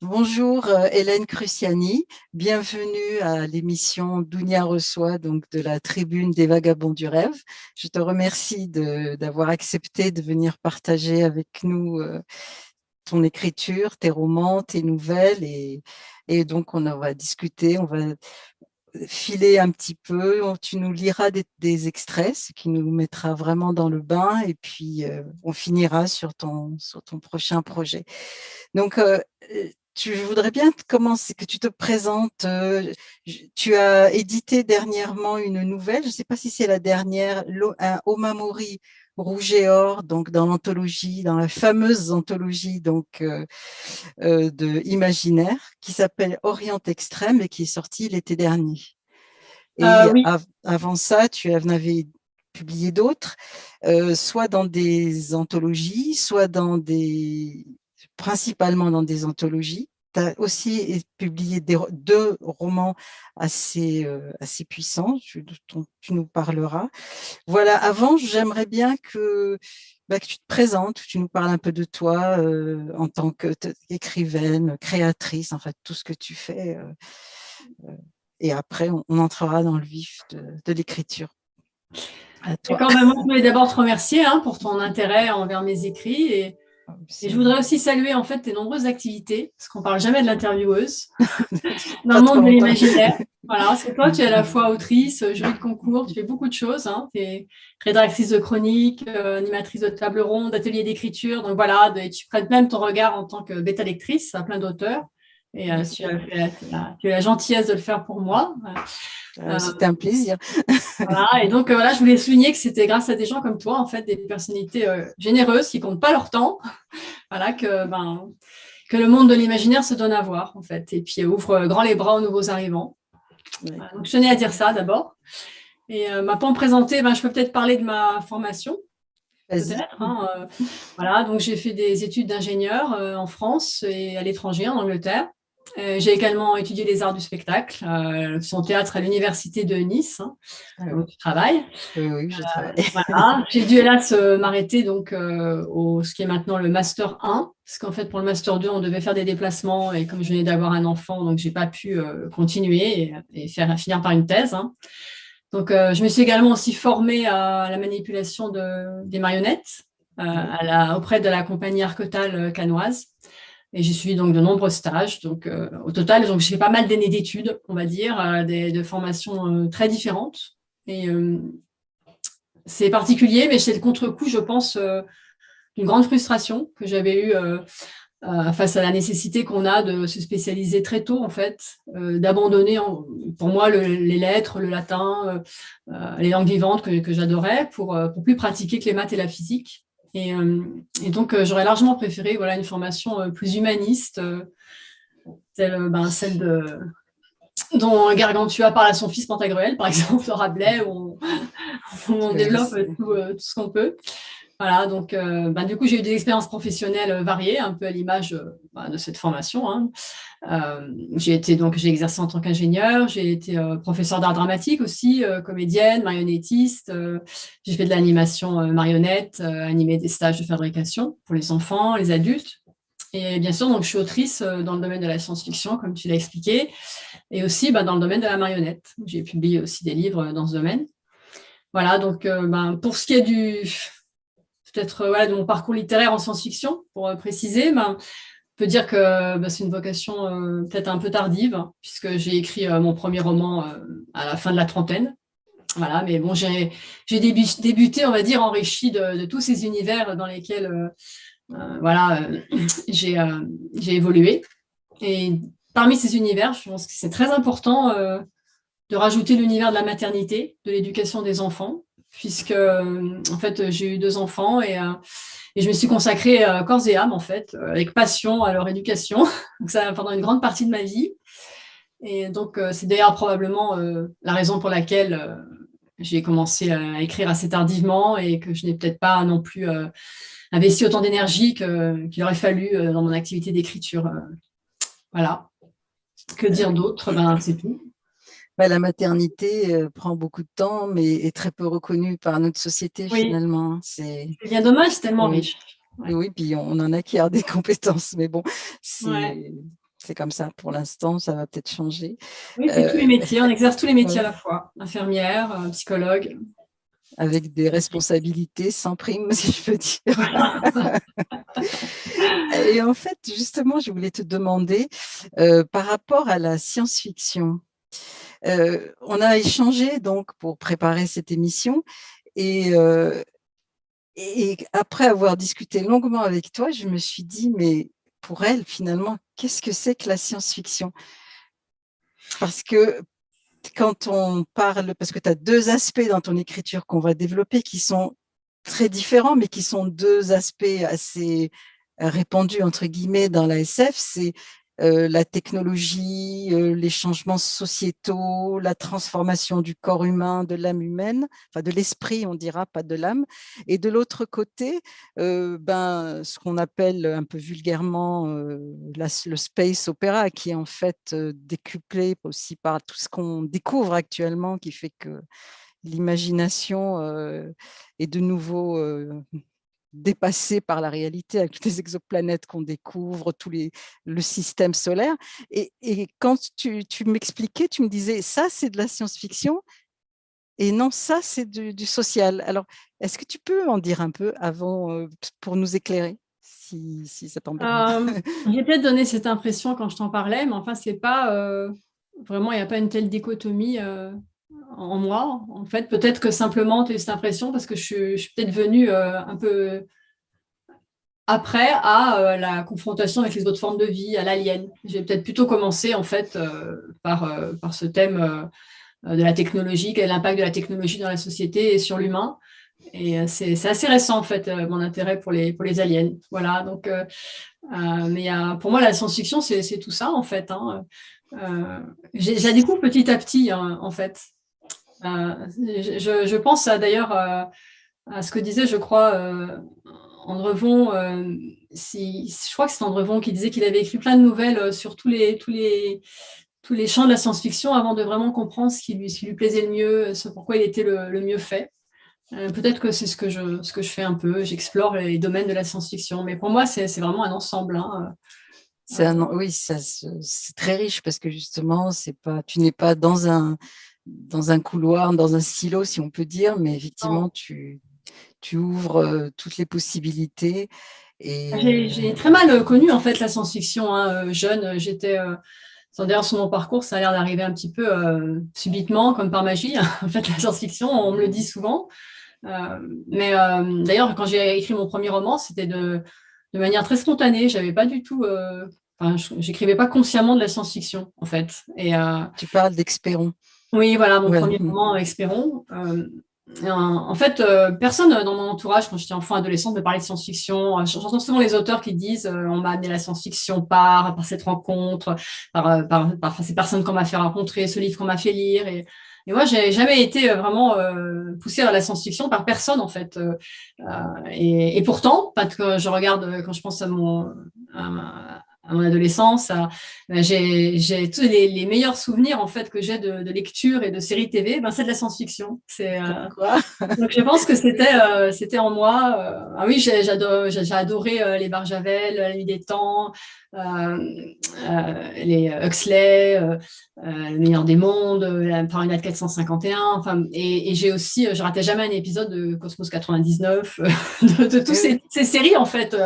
Bonjour euh, Hélène Cruciani, bienvenue à l'émission Dounia reçoit donc de la tribune des vagabonds du rêve. Je te remercie d'avoir accepté de venir partager avec nous euh, ton écriture, tes romans, tes nouvelles et, et donc on va discuter, on va filer un petit peu, tu nous liras des, extraits, ce qui nous mettra vraiment dans le bain et puis euh, on finira sur ton, sur ton prochain projet. Donc, tu voudrais bien commencer, que tu te présentes. Euh, tu as édité dernièrement une nouvelle, je ne sais pas si c'est la dernière, un Omamori Rouge et Or, donc dans l'anthologie, dans la fameuse anthologie donc euh, euh, de Imaginaire, qui s'appelle Orient Extrême et qui est sortie l'été dernier. Et avant ça, tu en avais publié d'autres, soit dans des anthologies, soit dans des principalement dans des anthologies. Tu as aussi publié deux romans assez, euh, assez puissants, dont tu nous parleras. Voilà, avant, j'aimerais bien que, bah, que tu te présentes, que tu nous parles un peu de toi euh, en tant qu'écrivaine, créatrice, en fait, tout ce que tu fais. Euh, et après, on, entrera dans le vif de, l'écriture. D'accord, je voulais d'abord te remercier hein, pour ton intérêt envers mes écrits et et je voudrais aussi saluer en fait tes nombreuses activités, parce qu'on parle jamais de l'intervieweuse, dans le monde de l'imaginaire. Voilà, parce que toi, tu es à la fois autrice, jury de concours, tu fais beaucoup de choses. Hein. Tu es rédactrice de chroniques, euh, animatrice de table ronde, atelier d'écriture. Donc voilà, et tu prêtes même ton regard en tant que bêta-lectrice à plein d'auteurs. Et euh, tu, as, tu, as, la gentillesse de le faire pour moi. Euh, c'était un plaisir. voilà, et donc voilà, je voulais souligner que c'était grâce à des gens comme toi, en fait, des personnalités généreuses qui comptent pas leur temps, voilà, que, ben, que le monde de l'imaginaire se donne à voir, en fait, et puis ouvre grand les bras aux nouveaux arrivants. donc, je tenais à dire ça d'abord. Et euh, me présenter, ben, je peux peut-être parler de ma formation. Hein, voilà, donc j'ai fait des études d'ingénieur en France et à l'étranger, en Angleterre. Euh, j'ai également étudié les arts du spectacle, euh, son théâtre à l'université de Nice, hein, ah où tu travailles. Oui, je travaille. Euh, j'ai dû hélas m'arrêter donc au ce qui est maintenant le master 1, parce qu'en fait pour le master 2 on devait faire des déplacements et comme je venais d'avoir un enfant, donc j'ai pas pu continuer et, faire finir par une thèse. Hein. Donc je me suis également aussi formée à la manipulation de, des marionnettes à la, auprès de la compagnie Arcotal canoise. Et j'ai suivi donc de nombreux stages. Donc, euh, au total, donc, j'ai fait pas mal d'années d'études, on va dire, euh, des, de formations euh, très différentes. Et c'est particulier, mais c'est le contre-coup, je pense, d'une grande frustration que j'avais eue face à la nécessité qu'on a de se spécialiser très tôt, en fait, d'abandonner, pour moi, les lettres, le latin, les langues vivantes que, que j'adorais pour, pour plus pratiquer que les maths et la physique. Euh, et, donc, euh, j'aurais largement préféré voilà, une formation euh, plus humaniste, telle ben, celle de, dont Gargantua parle à son fils Pantagruel, par exemple, Rabelais, où on, développe tout, ce qu'on peut. Voilà, donc ben, du coup, j'ai eu des expériences professionnelles variées, un peu à l'image ben, de cette formation. Hein. Euh, j'ai été donc j'ai exercé en tant qu'ingénieur, j'ai été euh, professeur d'art dramatique aussi, euh, comédienne, marionnettiste. j'ai fait de l'animation marionnette, animé des stages de fabrication pour les enfants, les adultes. Et bien sûr, donc je suis autrice dans le domaine de la science-fiction, comme tu l'as expliqué, et aussi bah, dans le domaine de la marionnette. J'ai publié aussi des livres dans ce domaine. Voilà, donc ben, pour ce qui est du peut-être voilà, de mon parcours littéraire en science-fiction, pour préciser, ben, peut dire que bah, c'est une vocation euh, peut-être un peu tardive, puisque j'ai écrit euh, mon premier roman euh, à la fin de la trentaine. Voilà, mais bon, j'ai débuté, on va dire, enrichi de, tous ces univers dans lesquels voilà, j'ai évolué. Et parmi ces univers, je pense que c'est très important de rajouter l'univers de la maternité, de l'éducation des enfants, puisque en fait, j'ai eu deux enfants et et je me suis consacrée euh, corps et âme, en fait, euh, avec passion à leur éducation, donc ça pendant une grande partie de ma vie. Et donc, euh, c'est d'ailleurs probablement la raison pour laquelle j'ai commencé à écrire assez tardivement et que je n'ai peut-être pas non plus investi autant d'énergie qu'il aurait fallu dans mon activité d'écriture. Voilà. Que dire d'autre? Ben, C'est tout. Bah, la maternité euh, prend beaucoup de temps, mais est très peu reconnue par notre société finalement. C'est bien dommage, c'est tellement riche. Oui, puis on en acquiert des compétences, mais bon, c'est comme ça pour l'instant, ça va peut-être changer. Oui, c'est tous les métiers, on exerce tous les métiers à la fois, infirmière, psychologue. Avec des responsabilités sans prime, si je peux dire. Et en fait, justement, je voulais te demander, par rapport à la science-fiction, on a échangé donc pour préparer cette émission et, et après avoir discuté longuement avec toi, je me suis dit, mais pour elle, finalement, qu'est-ce que c'est que la science-fiction? Parce que quand on parle, parce que tu as deux aspects dans ton écriture qu'on va développer qui sont très différents, mais qui sont deux aspects assez répandus, entre guillemets, dans la SF, c'est euh, la technologie, euh, les changements sociétaux, la transformation du corps humain, de l'âme humaine, enfin de l'esprit, on dira, pas de l'âme. Et de l'autre côté, euh, ben, ce qu'on appelle un peu vulgairement le space opéra, qui est en fait décuplé aussi par tout ce qu'on découvre actuellement, qui fait que l'imagination est de nouveau dépassé par la réalité avec les exoplanètes qu'on découvre, tout les, le système solaire. Et, quand tu, m'expliquais, tu me disais, ça c'est de la science-fiction et non, ça c'est du, social. Alors, est-ce que tu peux en dire un peu avant euh, pour nous éclairer si, si ça t'embête euh, J'ai peut-être donné cette impression quand je t'en parlais, mais enfin, c'est pas euh, vraiment, il n'y a pas une telle dichotomie en moi. En fait, peut-être que simplement, tu as eu cette impression parce que je suis, peut-être venue euh, un peu après à euh, la confrontation avec les autres formes de vie, à l'alien. J'ai peut-être plutôt commencé en fait euh, par, par ce thème de la technologie, quel est l'impact de la technologie dans la société et sur l'humain. Et c'est assez récent en fait mon intérêt pour les, pour les aliens. Voilà, donc, mais pour moi la science-fiction c'est tout ça en fait. Hein. J'ai découvre petit à petit hein, en fait. Euh, je, pense d'ailleurs euh, à ce que disait, je crois, euh, Andrevon, si, je crois que c'est Andrevon qui disait qu'il avait écrit plein de nouvelles sur tous les, champs de la science-fiction avant de vraiment comprendre ce qui lui, plaisait le mieux, ce pourquoi il était le, mieux fait. Peut-être que c'est ce, que je, je fais un peu, j'explore les domaines de la science-fiction, mais pour moi, c'est vraiment un ensemble. Hein. Un, oui, c'est très riche parce que justement, tu n'es pas dans un, dans un couloir, dans un silo, si on peut dire, mais effectivement, tu, tu ouvres euh, toutes les possibilités. J'ai très mal euh, connu en fait la science-fiction. Hein, euh, jeune, j'étais D'ailleurs, sur mon parcours, ça a l'air d'arriver un petit peu subitement, comme par magie. en fait, la science-fiction, on me le dit souvent. mais d'ailleurs, quand j'ai écrit mon premier roman, c'était de, de, manière très spontanée. J'avais pas du tout, enfin, j'écrivais pas consciemment de la science-fiction, en fait. Et, tu parles d'Expéron. Oui, voilà, mon premier roman, Espérons. Euh, en fait, euh, personne dans mon entourage, quand j'étais enfant, adolescente, me parlait de science-fiction. Euh, j'entends souvent les auteurs qui disent on m'a amené la science-fiction par, par cette rencontre, par, par, ces personnes qu'on m'a fait rencontrer, ce livre qu'on m'a fait lire. Et, et moi, j'ai jamais été vraiment poussée à la science-fiction par personne, en fait. Et, et, pourtant, que je regarde, quand je pense à mon, à mon adolescence. J'ai tous les, meilleurs souvenirs en fait que j'ai de, lecture et de séries TV, ben, c'est de la science-fiction. C'est euh, donc je pense que c'était euh, c'était en moi. Euh, ah oui, j'ai adoré les Barjavel, La Nuit des Temps, les Huxley, Le meilleur des mondes, la Fahrenheit 451. Enfin, et, et j'ai aussi, je ratais jamais un épisode de Cosmos 99, de, de toutes ces, ces, séries en fait.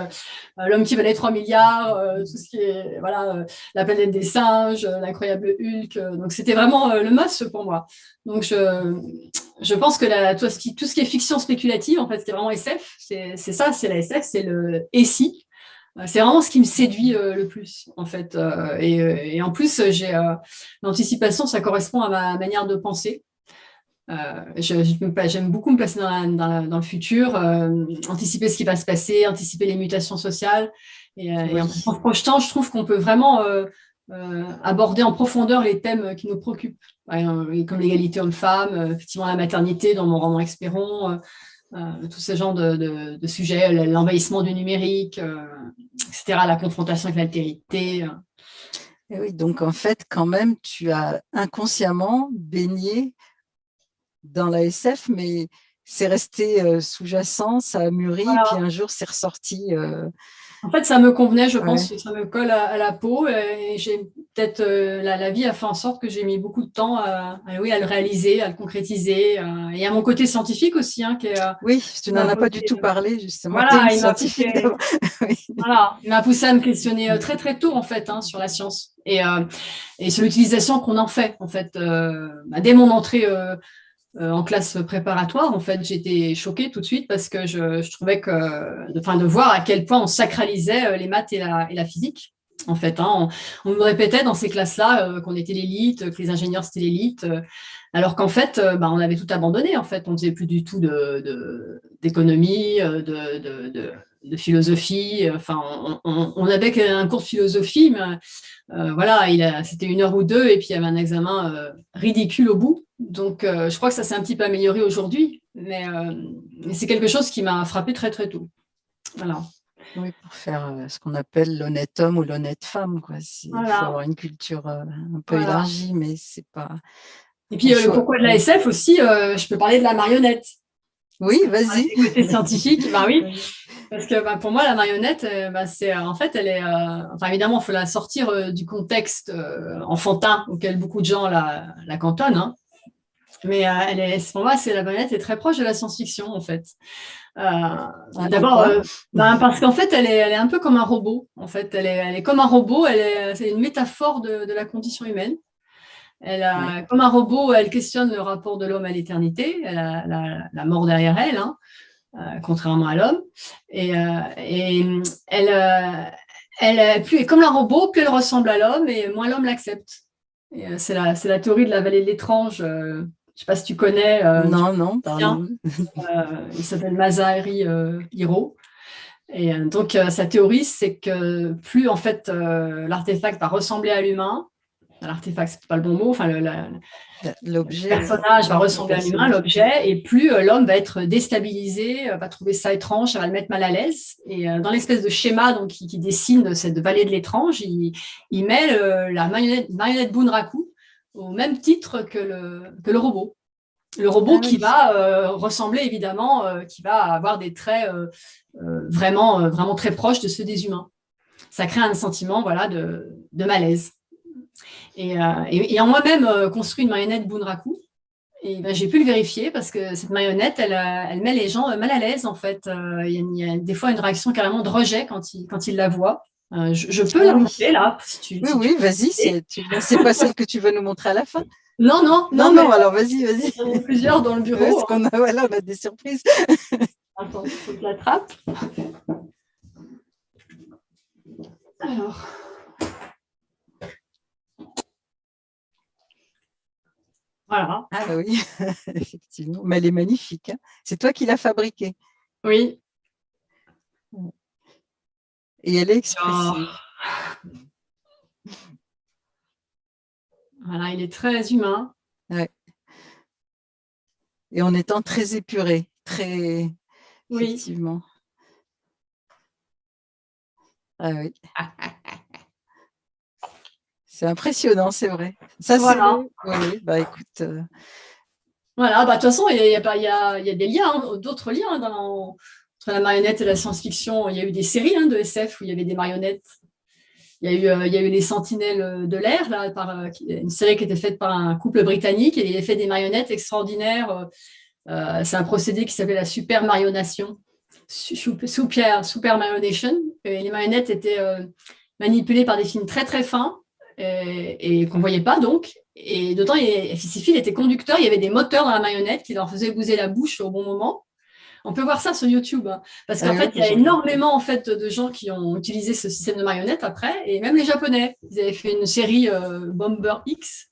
L'homme qui valait 3 milliards, tout ce voilà, euh, La planète des singes, euh, l'incroyable Hulk. Euh, donc, c'était vraiment le must pour moi. Donc, je, je pense que la, tout, ce qui, tout ce qui est fiction spéculative, en fait, c'était vraiment SF. C'est ça, c'est la SF, c'est le « et si ». C'est vraiment ce qui me séduit le plus, en fait. et, en plus, j'ai l'anticipation, ça correspond à ma manière de penser. J'aime beaucoup me placer dans, dans, le futur, anticiper ce qui va se passer, anticiper les mutations sociales. Et, euh, en, projetant, je trouve qu'on peut vraiment euh, euh, aborder en profondeur les thèmes qui nous préoccupent, comme l'égalité homme-femme, effectivement la maternité dans mon roman Espéron, tous ces genres de, sujets, l'envahissement du numérique, etc., la confrontation avec l'altérité. Oui, donc en fait, quand même, tu as inconsciemment baigné dans la SF, mais c'est resté sous-jacent, ça a mûri, puis un jour c'est ressorti En fait, ça me convenait, je pense, ça me colle à, la peau. Et j'ai peut-être euh, la, vie a fait en sorte que j'ai mis beaucoup de temps à, oui, à le réaliser, à le concrétiser. Euh, et à mon côté scientifique aussi. Hein, qui est, euh, oui, tu n'en as pas du tout parlé, justement. Voilà, il m'a poussé, voilà, poussé à me questionner très très tôt, en fait, hein, sur la science. Et, et sur l'utilisation qu'on en fait, en fait. Bah, dès mon entrée euh, en classe préparatoire, en fait, j'étais choquée tout de suite parce que je, trouvais que, enfin, de voir à quel point on sacralisait euh, les maths et la, physique. En fait, hein. on, nous répétait dans ces classes-là euh, qu'on était l'élite, que les ingénieurs c'était l'élite, alors qu'en fait, bah, on avait tout abandonné. En fait, on faisait plus du tout d'économie, de, de, philosophie. Enfin, on, on, avait un cours de philosophie, mais voilà, c'était une heure ou deux, et puis il y avait un examen ridicule au bout. Donc, euh, je crois que ça s'est un petit peu amélioré aujourd'hui, mais, euh, c'est quelque chose qui m'a frappé très, très tôt. Voilà. Oui, pour faire euh, ce qu'on appelle l'honnête homme ou l'honnête femme. Quoi. Il faut avoir une culture un peu élargie, mais c'est pas... Et puis, le pourquoi de la SF aussi, je peux parler de la marionnette. Oui, vas-y. Côté scientifique, bah oui. Parce que bah, pour moi, la marionnette, bah, c'est en fait, elle est. enfin, évidemment, il faut la sortir du contexte enfantin auquel beaucoup de gens la, la cantonnent. Hein. Mais euh, elle est, pour moi, c'est la marionnette est très proche de la science-fiction, en fait. Euh, ah, D'abord, euh, ben, parce qu'en fait, elle est, elle est un peu comme un robot. En fait, elle est, elle est comme un robot. Elle est, c'est une métaphore de, de, la condition humaine. Elle a, Comme un robot, elle questionne le rapport de l'homme à l'éternité. Elle a la, la, mort derrière elle, hein, euh, contrairement à l'homme. Et, euh, et elle, elle, plus, comme un robot, plus elle ressemble à l'homme et moins l'homme l'accepte. C'est la, la, théorie de la vallée de l'étrange je ne sais pas si tu connais. Euh, non, non, pardon. Euh, il s'appelle Mazahari euh, Hiro. Et donc, sa théorie, c'est que plus en fait l'artefact va ressembler à l'humain, l'artefact, c'est pas le bon mot, enfin l'objet, le personnage va ressembler à l'humain, l'objet, et plus l'homme va être déstabilisé, va trouver ça étrange, ça va le mettre mal à l'aise. Et dans l'espèce de schéma donc, qui, dessine cette vallée de l'étrange, il, il, met la marionnette, marionnette Bunraku, au même titre que le, que le robot. Le robot ah qui va euh, ressembler évidemment, euh, qui va avoir des traits euh, vraiment, vraiment très proches de ceux des humains. Ça crée un sentiment voilà, de, de malaise. Et, et, en moi-même construit une marionnette Bunraku. Et ben, j'ai pu le vérifier parce que cette marionnette, elle, elle met les gens mal à l'aise en fait. Il y, a, des fois une réaction carrément de rejet quand ils, quand ils la voient. Euh, je, peux la montrer là. oui, oui, vas-y. C'est pas celle que tu veux nous montrer à la fin Non, non. Non, non, alors vas-y, vas-y. Il y en a plusieurs dans le bureau. Parce qu'on a, voilà, on a des surprises. Attends, il faut que je l'attrape. Alors. Voilà. Ah oui, effectivement. Mais elle est magnifique. Hein. C'est toi qui l'as fabriquée. Oui. Et elle est expressive. Voilà, il est très humain. Ouais. Et en étant très épuré, très oui. effectivement. Ah oui. c'est impressionnant, c'est vrai. Ça, voilà. Oui, bah écoute. Euh, voilà, bah, de toute façon, il y, a, y, a, des liens, hein, d'autres liens dans, entre la marionnette et la science-fiction, il y a eu des séries hein, de SF où il y avait des marionnettes. Il y a eu, euh, il y a eu Les Sentinelles de l'air, euh, une série qui était faite par un couple britannique et il a fait des marionnettes extraordinaires. Euh, c'est un procédé qui s'appelle la super marionnation, super, super marionation. Et les marionnettes étaient manipulées par des films très très fins et, qu'on ne voyait pas donc. Et d'autant, fils étaient conducteurs, il y avait des moteurs dans la marionnette qui leur faisaient bouger la bouche au bon moment. On peut voir ça sur YouTube, hein. parce qu'en ah fait, il y a énormément en fait, de gens qui ont utilisé ce système de marionnettes après, et même les Japonais. Ils avaient fait une série euh, Bomber X,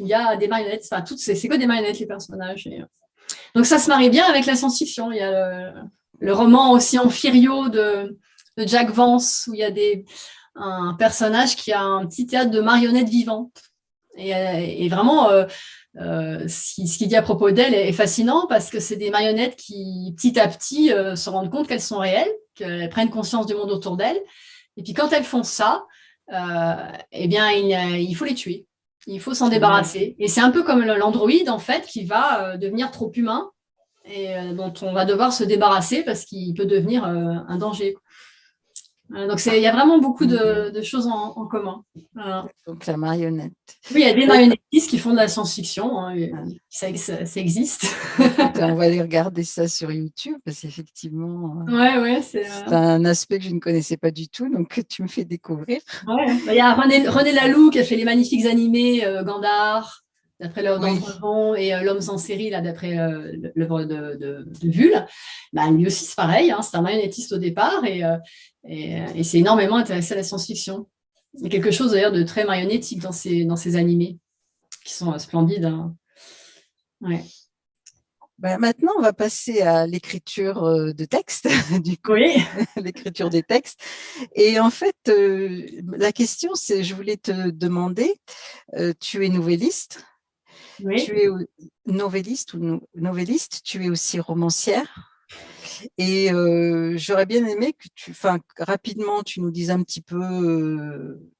où il y a des marionnettes, enfin, toutes c'est que des marionnettes, les personnages. Euh. Donc ça se marie bien avec la science-fiction. Il y a le, roman aussi Amphirio de, de Jack Vance, où il y a des, un personnage qui a un petit théâtre de marionnettes vivantes. Et, euh, vraiment, euh, ce qu'il dit à propos d'elle est fascinant parce que c'est des marionnettes qui, petit à petit, euh, se rendent compte qu'elles sont réelles, qu'elles prennent conscience du monde autour d'elles. Et puis quand elles font ça, euh, eh bien, il, faut les tuer. Il faut s'en débarrasser. Et c'est un peu comme l'androïde, en fait, qui va devenir trop humain et dont on va devoir se débarrasser parce qu'il peut devenir un danger. Donc, il y a vraiment beaucoup de, mhm. choses en, commun. Donc, la marionnette. Oui, il y a des marionnettistes qui font de la science-fiction. Hein, ah. ça, existe. on va aller regarder ça sur YouTube parce qu'effectivement, euh, ouais, ouais, c'est un aspect que je ne connaissais pas du tout, donc tu me fais découvrir. Bah, il y a René, René Laloux qui a fait les magnifiques animés euh, Gandar d'après l'œuvre et euh, L'homme sans série, là, d'après euh, l'œuvre de, de, de Vull, bah, lui aussi, c'est pareil, hein, c'est un marionnettiste au départ et, euh, et, c'est énormément intéressé à la science-fiction. Il y a quelque chose d'ailleurs de très marionnettique dans ces, dans ces animés, qui sont splendides. Hein. Ouais. Bah, maintenant, on va passer à l'écriture de texte, du coup, oui. l'écriture des textes. Et en fait, la question, c'est, je voulais te demander, tu es nouvelliste, tu es novelliste ou novelliste, tu es aussi romancière. Et euh, j'aurais bien aimé que tu, enfin, rapidement, tu nous dises un petit peu euh,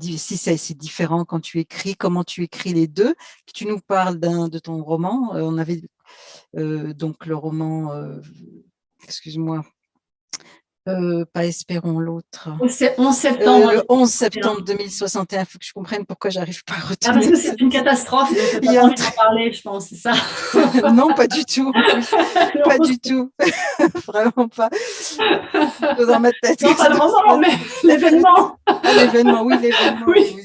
si c'est différent quand tu écris, comment tu écris les deux, que tu nous parles de ton roman. Euh, on avait donc le roman, excuse-moi, euh, pas espérons l'autre. 11 septembre. Euh, le 11 septembre 2061, il faut que je comprenne pourquoi j'arrive pas à retenir. Ah, parce que c'est une catastrophe, il y a en parler, je pense, c'est ça Non, pas du tout. pas du tout. Vraiment pas. Dans ma tête. Non, pas le moment, mais l'événement. Ah, l'événement, oui, l'événement. Oui.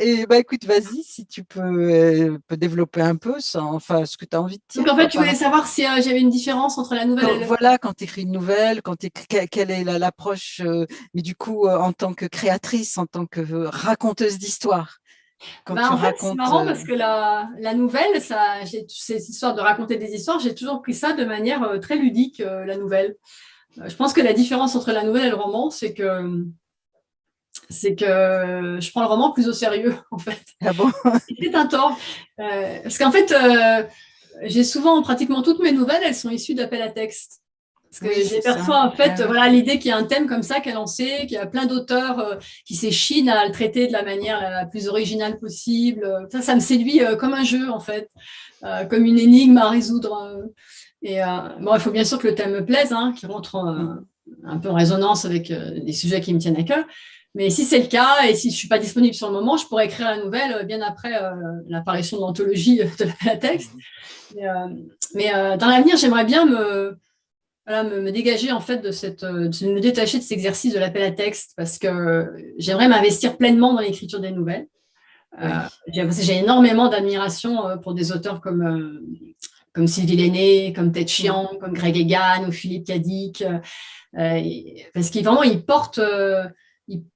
Et bah écoute, vas-y, si tu peux, euh, peux, développer un peu enfin, ce que tu as envie de dire. Donc en fait, tu voulais savoir si j'avais une différence entre la nouvelle et le... Voilà, quand tu écris une nouvelle, quand quelle est l'approche, euh, mais du coup, en tant que créatrice, en tant que raconteuse d'histoire? Bah, en fait, c'est marrant parce que la, la nouvelle, ça, cette histoire de raconter des histoires, j'ai toujours pris ça de manière très ludique, la nouvelle. je pense que la différence entre la nouvelle et le roman, c'est que c'est que je prends le roman plus au sérieux, en fait. Ah bon? C'est un tort. Euh, parce qu'en fait, euh, j'ai souvent, pratiquement toutes mes nouvelles, elles sont issues d'appels à texte. Parce que j'ai parfois, en fait, voilà, l'idée qu'il y a un thème comme ça qui est lancé, qu'il y a plein d'auteurs euh, qui s'échinent à le traiter de la manière la plus originale possible. Ça, ça me séduit comme un jeu, en fait, comme une énigme à résoudre. Et bon, il faut bien sûr que le thème me plaise, hein, qui rentre un peu en résonance avec des sujets qui me tiennent à cœur. Mais si c'est le cas, et si je ne suis pas disponible sur le moment, je pourrais écrire la nouvelle euh, bien après euh, l'apparition de l'anthologie de la texte. Mais, euh, dans l'avenir, j'aimerais bien me, me, dégager, en fait, de cette, de me détacher de cet exercice de l'appel à texte, parce que j'aimerais m'investir pleinement dans l'écriture des nouvelles. J'ai énormément d'admiration pour des auteurs comme, comme Sylvie Lenné, comme Ted Chiang, comme Greg Egan ou Philippe Cadic, parce qu'ils vraiment, ils portent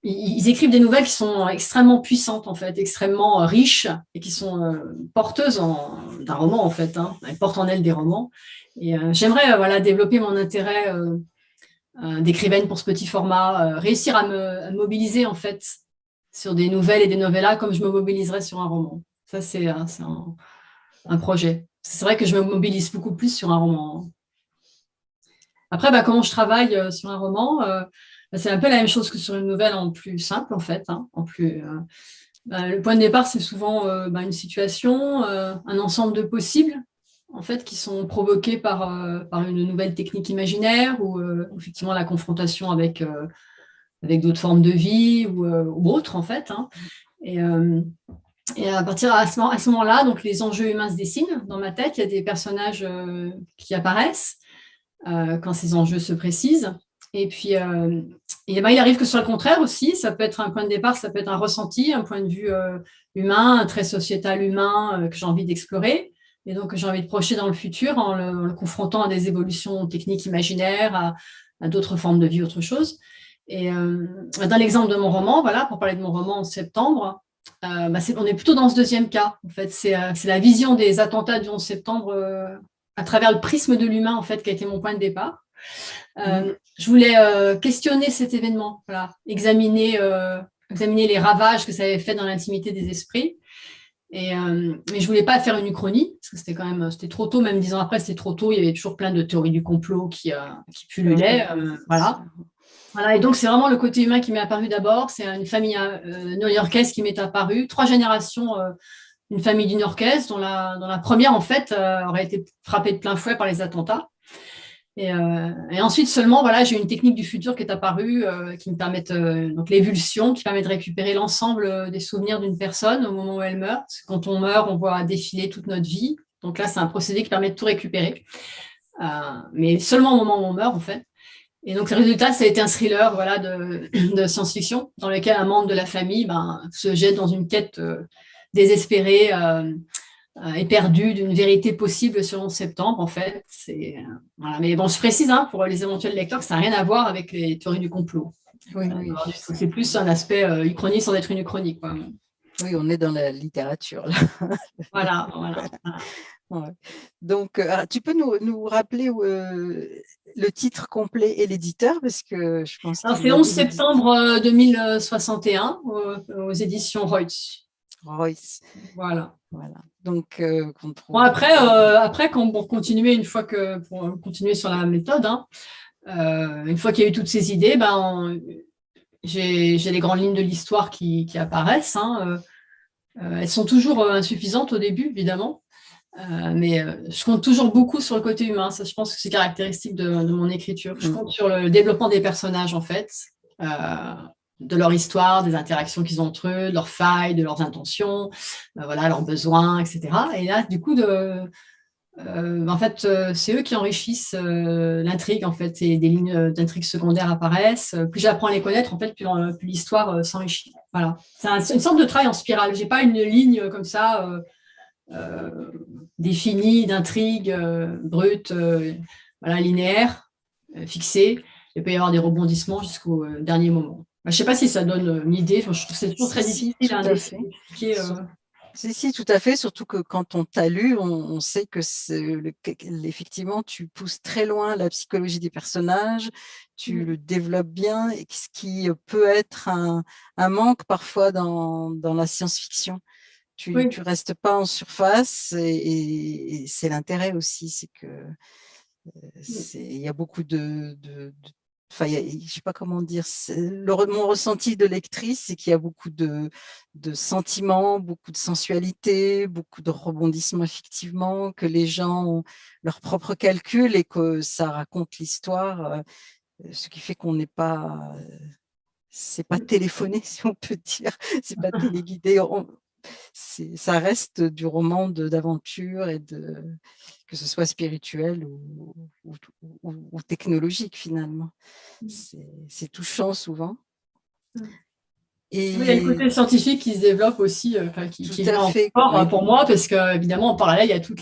ils, écrivent des nouvelles qui sont extrêmement puissantes, en fait, extrêmement euh, riches et qui sont euh, porteuses d'un roman, en fait. Hein. Elles portent en elles des romans. Et euh, j'aimerais voilà, développer mon intérêt d'écrivaine pour ce petit format, réussir à me, mobiliser, en fait, sur des nouvelles et des novellas comme je me mobiliserais sur un roman. Ça, c'est un, un, projet. C'est vrai que je me mobilise beaucoup plus sur un roman. Après, bah, comment je travaille sur un roman bah, c'est un peu la même chose que sur une nouvelle en plus simple, en fait. Hein, en plus, euh, bah, le point de départ, c'est souvent euh, bah, une situation, euh, un ensemble de possibles, en fait, qui sont provoqués par, par une nouvelle technique imaginaire ou effectivement la confrontation avec, avec d'autres formes de vie ou, autres, en fait. Hein. Et, à partir à ce, moment-là, donc les enjeux humains se dessinent dans ma tête. Il y a des personnages qui apparaissent quand ces enjeux se précisent. Et puis, euh, et ben, il arrive que soit le contraire aussi. Ça peut être un point de départ, ça peut être un ressenti, un point de vue euh, humain, un trait sociétal humain euh, que j'ai envie d'explorer. Et donc, j'ai envie de projeter dans le futur en le, confrontant à des évolutions techniques imaginaires, à, à d'autres formes de vie, autre chose. Et dans l'exemple de mon roman, voilà, pour parler de mon roman en septembre, bah, on est plutôt dans ce deuxième cas. En fait, c'est la vision des attentats du 11 septembre à travers le prisme de l'humain, en fait, qui a été mon point de départ. Euh, je voulais euh, questionner cet événement, voilà, examiner, euh, examiner les ravages que ça avait fait dans l'intimité des esprits. Et, mais je voulais pas faire une uchronie, parce que c'était quand même c'était trop tôt, même dix ans après, c'était trop tôt. Il y avait toujours plein de théories du complot qui, qui pullulaient. voilà. Voilà, et donc c'est vraiment le côté humain qui m'est apparu d'abord. C'est une famille new-yorkaise qui m'est apparue, trois générations, une famille du nord-est, dont la, dont la première, en fait, aurait été frappée de plein fouet par les attentats. Et, ensuite seulement, voilà, j'ai une technique du futur qui est apparue, qui me permet, donc l'évulsion, qui permet de récupérer l'ensemble des souvenirs d'une personne au moment où elle meurt. Quand on meurt, on voit défiler toute notre vie. Donc là, c'est un procédé qui permet de tout récupérer. mais seulement au moment où on meurt, en fait. Et donc, le résultat, ça a été un thriller voilà, de, de science-fiction dans lequel un membre de la famille ben, se jette dans une quête euh, désespérée euh, euh, d'une vérité possible sur 11 septembre, en fait. Voilà. Mais bon, je précise hein, pour les éventuels lecteurs que ça n'a rien à voir avec les théories du complot. Oui, oui. C'est plus un aspect uchronique sans être une uchronique. Quoi. Oui, on est dans la littérature. Là. voilà, voilà. Donc, euh, tu peux nous, rappeler euh, le titre complet et l'éditeur parce que je pense. C'est 11 septembre 2061 euh, aux, éditions Reutz. Reutz. Voilà. Voilà. Donc, après, après, quand, pour continuer une fois que pour continuer sur la méthode, hein, une fois qu'il y a eu toutes ces idées, ben j'ai les grandes lignes de l'histoire qui, apparaissent. Hein, elles sont toujours insuffisantes au début, évidemment. Euh, mais euh, je compte toujours beaucoup sur le côté humain. Ça, je pense que c'est caractéristique de, mon écriture. Je mm. compte sur le développement des personnages, en fait, euh, de leur histoire, des interactions qu'ils ont entre eux, de leurs failles, de leurs intentions, voilà, leurs besoins, etc. Et là, du coup, de, en fait, c'est eux qui enrichissent l'intrigue, en fait, et des lignes d'intrigue secondaires apparaissent. Plus j'apprends à les connaître, en fait, plus, l'histoire s'enrichit. Voilà. C'est une sorte de travail en spirale. J'ai pas une ligne comme ça euh, définie d'intrigue euh, brute, euh, voilà, linéaire, fixée. Il peut y avoir des rebondissements jusqu'au dernier moment. Je ne sais pas si ça donne une idée. je trouve que c'est toujours très difficile hein, d'expliquer. Si, si, tout à fait, surtout que quand on t'a lu, on, sait que effectivement, tu pousses très loin la psychologie des personnages, tu mmh. le développes bien, et ce qui peut être un, manque parfois dans, dans la science-fiction. Tu ne restes pas en surface et, c'est l'intérêt aussi, c'est que il y a beaucoup de, enfin, je sais pas comment dire, mon ressenti de lectrice, c'est qu'il y a beaucoup de, de, sentiments, beaucoup de sensualité, beaucoup de rebondissements effectivement, que les gens ont leur propre calcul et que ça raconte l'histoire, ce qui fait qu'on n'est pas, c'est pas téléphoné si on peut dire, c'est pas téléguidé ça reste du roman d'aventure et de que ce soit spirituel ou, ou, technologique finalement. Mmh. C'est touchant souvent. Mmh. Il y a le côté scientifique qui se développe aussi, euh, qui, qui est fort hein, pour moi, parce qu'évidemment, en parallèle, il y a tout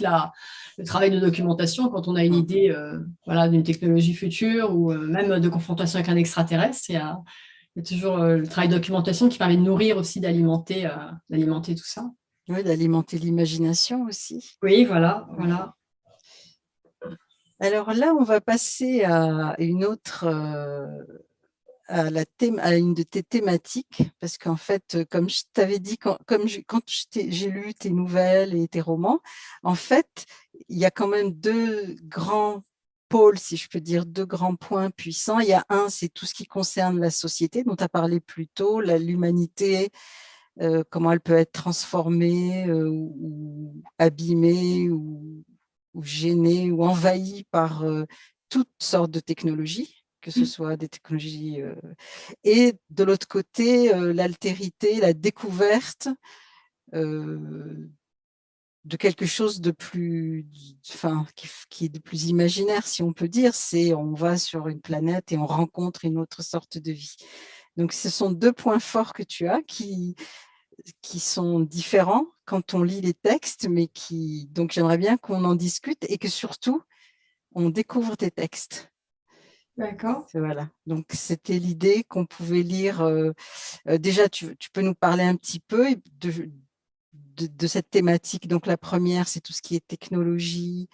le travail de documentation quand on a une mmh. idée euh, voilà, d'une technologie future ou euh, même de confrontation avec un extraterrestre. Il y a, il y a toujours euh, le travail de documentation qui permet de nourrir aussi, d'alimenter euh, d'alimenter tout ça. Oui, d'alimenter l'imagination aussi. Oui, voilà, voilà. Alors là, on va passer à une autre, euh, à, la thème, à une de tes thématiques, parce qu'en fait, comme je t'avais dit, quand, comme quand j'ai lu tes nouvelles et tes romans, en fait, il y a quand même deux grands pôles, si je peux dire, deux grands points puissants. Il y a un, c'est tout ce qui concerne la société, dont tu as parlé plus tôt, l'humanité, euh, comment elle peut être transformée euh, ou abîmée ou, gênée ou envahie par euh, toutes sortes de technologies que ce mmh. soit des technologies. et de l'autre côté, l'altérité, la découverte de quelque chose de plus, enfin, qui, est de plus imaginaire, si on peut dire, c'est on va sur une planète et on rencontre une autre sorte de vie. Donc, ce sont deux points forts que tu as qui, qui sont différents quand on lit les textes, mais qui, donc j'aimerais bien qu'on en discute et que surtout, on découvre tes textes. D'accord. Voilà. Donc, c'était l'idée qu'on pouvait lire. Euh, euh, déjà, tu, tu, peux nous parler un petit peu de, de, cette thématique. Donc, la première, c'est tout ce qui est technologie,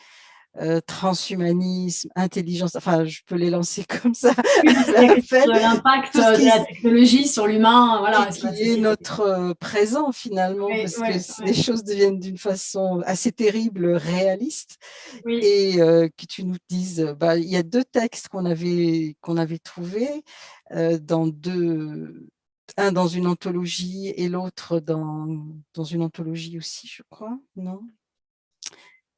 euh, transhumanisme, intelligence, enfin, je peux les lancer comme ça. L'impact de la technologie sur l'humain, voilà. Qui est notre euh, présent finalement, parce que les choses deviennent d'une façon assez terrible, réaliste. Et euh, que tu nous dises, bah, il y a deux textes qu'on avait, qu'on avait trouvés dans deux, un dans une anthologie et l'autre dans, dans une anthologie aussi, je crois, non?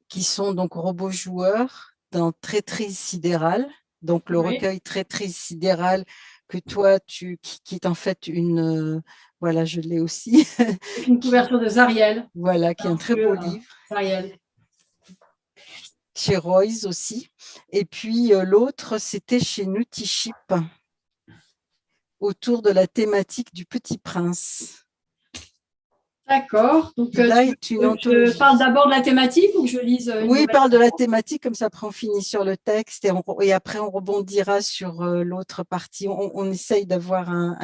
Qui sont donc robots joueurs dans Traîtrise sidérale, donc le recueil Traîtrise sidérale que toi, tu, qui, est en fait une, voilà, je l'ai aussi. Une couverture de Zariel. Voilà, qui est un très beau livre. Zariel. Chez Royce aussi. Et puis l'autre, c'était chez Nutiship, autour de la thématique du Petit Prince. D'accord. Donc, Là, euh, tu, je parle d'abord de la thématique ou que je lise euh, Oui, parle de la thématique, comme ça, après on finit sur le texte et, et après on rebondira sur euh, l'autre partie. On, essaye d'avoir un,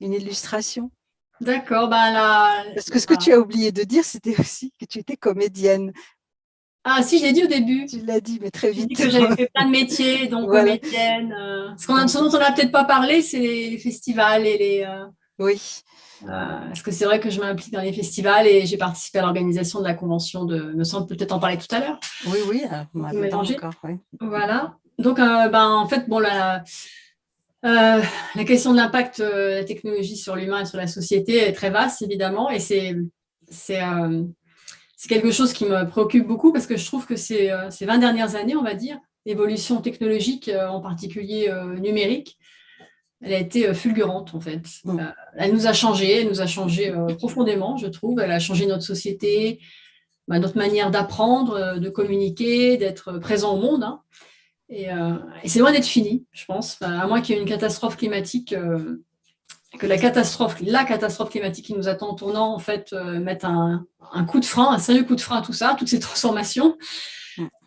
une illustration. D'accord. Ben là, Parce que ce que tu as oublié de dire, c'était aussi que tu étais comédienne. Ah si, je l'ai dit au début. Tu l'as dit, mais très vite. que j'avais fait plein de métiers, donc comédienne. ce, qu'on a, ce dont on n'a peut-être pas parlé, c'est les festivals et les... Oui. Euh, parce que c'est vrai que je m'implique dans les festivals et j'ai participé à l'organisation de la convention de, me semble peut-être en parler tout à l'heure. Oui, oui, on encore. Voilà. Donc, euh, ben, en fait, bon, la, euh, la question de l'impact de la technologie sur l'humain et sur la société est très vaste, évidemment, et c'est c'est quelque chose qui me préoccupe beaucoup parce que je trouve que ces, ces 20 dernières années, on va dire, l'évolution technologique, en particulier numérique, elle a été euh, fulgurante en fait. Euh, elle nous a changé, elle nous a changé euh, profondément, je trouve. Elle a changé notre société, bah, notre manière d'apprendre, de communiquer, d'être présent au monde. Hein. Et, c'est loin d'être fini, je pense, à moins qu'il y ait une catastrophe climatique, que la catastrophe, la catastrophe climatique qui nous attend en tournant, en fait, mette un, coup de frein, un sérieux coup de frein à tout ça, toutes ces transformations.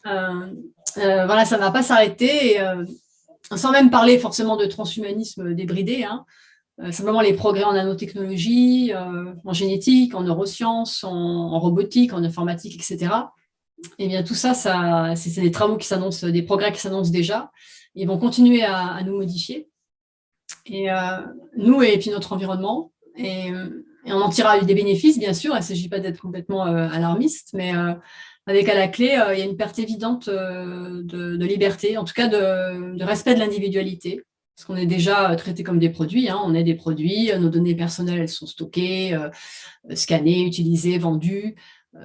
voilà, ça ne va pas s'arrêter sans même parler forcément de transhumanisme débridé, hein, euh, simplement les progrès en nanotechnologie, euh, en génétique, en neurosciences, en, robotique, en informatique, etc. Et eh bien tout ça, ça c'est des travaux qui s'annoncent, des progrès qui s'annoncent déjà. Ils vont continuer à, nous modifier. Et euh, nous et puis notre environnement. Et, on en tirera des bénéfices, bien sûr. Il ne s'agit pas d'être complètement alarmiste, mais avec à la clé, euh, il y a une perte évidente euh, de, liberté, en tout cas de, respect de l'individualité, parce qu'on est déjà euh, traité comme des produits, hein. on est des produits, nos données personnelles elles sont stockées, scannées, utilisées, vendues,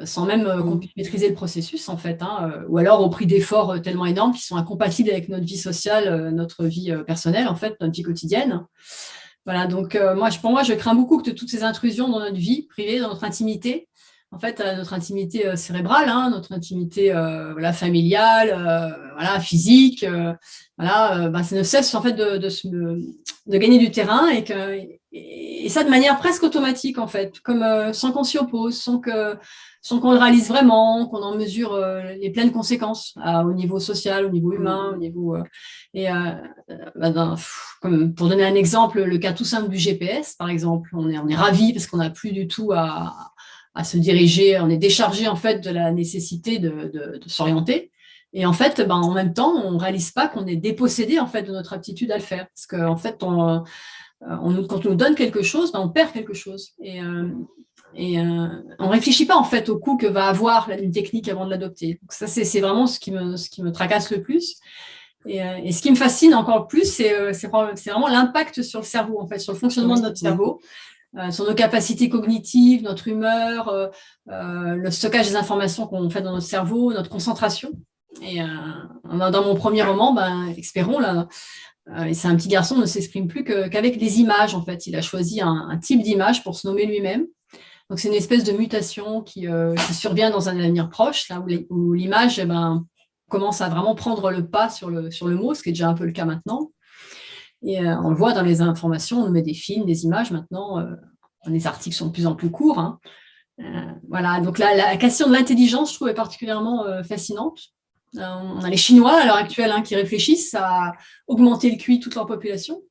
sans même qu'on puisse maîtriser le processus en fait, hein, ou alors au prix d'efforts tellement énormes qui sont incompatibles avec notre vie sociale, notre vie personnelle en fait, notre vie quotidienne. Voilà, donc moi, pour moi, je crains beaucoup que toutes ces intrusions dans notre vie privée, dans notre intimité, en fait, notre intimité euh, cérébrale, hein, notre intimité euh, voilà, familiale, euh, voilà, physique, voilà, bah, ça ne cesse en fait de, de, gagner du terrain et, que, et, ça de manière presque automatique en fait, comme sans qu'on s'y oppose, sans que sans qu'on le réalise vraiment, qu'on en mesure les pleines conséquences au niveau social, au niveau humain, au niveau et bah, comme pour donner un exemple, le cas tout simple du GPS par exemple, on est on est ravi parce qu'on n'a plus du tout à à se diriger, on est déchargé en fait de la nécessité de, s'orienter. Et en fait, ben, en même temps, on réalise pas qu'on est dépossédé en fait de notre aptitude à le faire. Parce qu'en en fait, on, euh, on, quand on nous donne quelque chose, ben, on perd quelque chose. Et, euh, et euh, on ne réfléchit pas en fait au coût que va avoir une technique avant de l'adopter. Ça, c'est vraiment ce qui, me, ce qui me tracasse le plus. Et, et ce qui me fascine encore plus, c'est vraiment l'impact sur le cerveau, en fait, sur le fonctionnement de notre cerveau. Euh, sur nos capacités cognitives, notre humeur, euh, euh, le stockage des informations qu'on fait dans notre cerveau, notre concentration. Et dans mon premier roman, ben, Espérons, là, et c'est un petit garçon, ne s'exprime plus qu'avec des images, en fait. Il a choisi un, type d'image pour se nommer lui-même. Donc, c'est une espèce de mutation qui, survient dans un avenir proche, là où l'image eh ben, commence à vraiment prendre le pas sur le, sur le mot, ce qui est déjà un peu le cas maintenant. Et euh, on le voit dans les informations, on met des films, des images maintenant, euh, les articles sont de plus en plus courts. Hein. Euh, voilà, donc la, question de l'intelligence, je trouve, est particulièrement fascinante. On a les Chinois à l'heure actuelle hein, qui réfléchissent à augmenter le QI de toute leur population.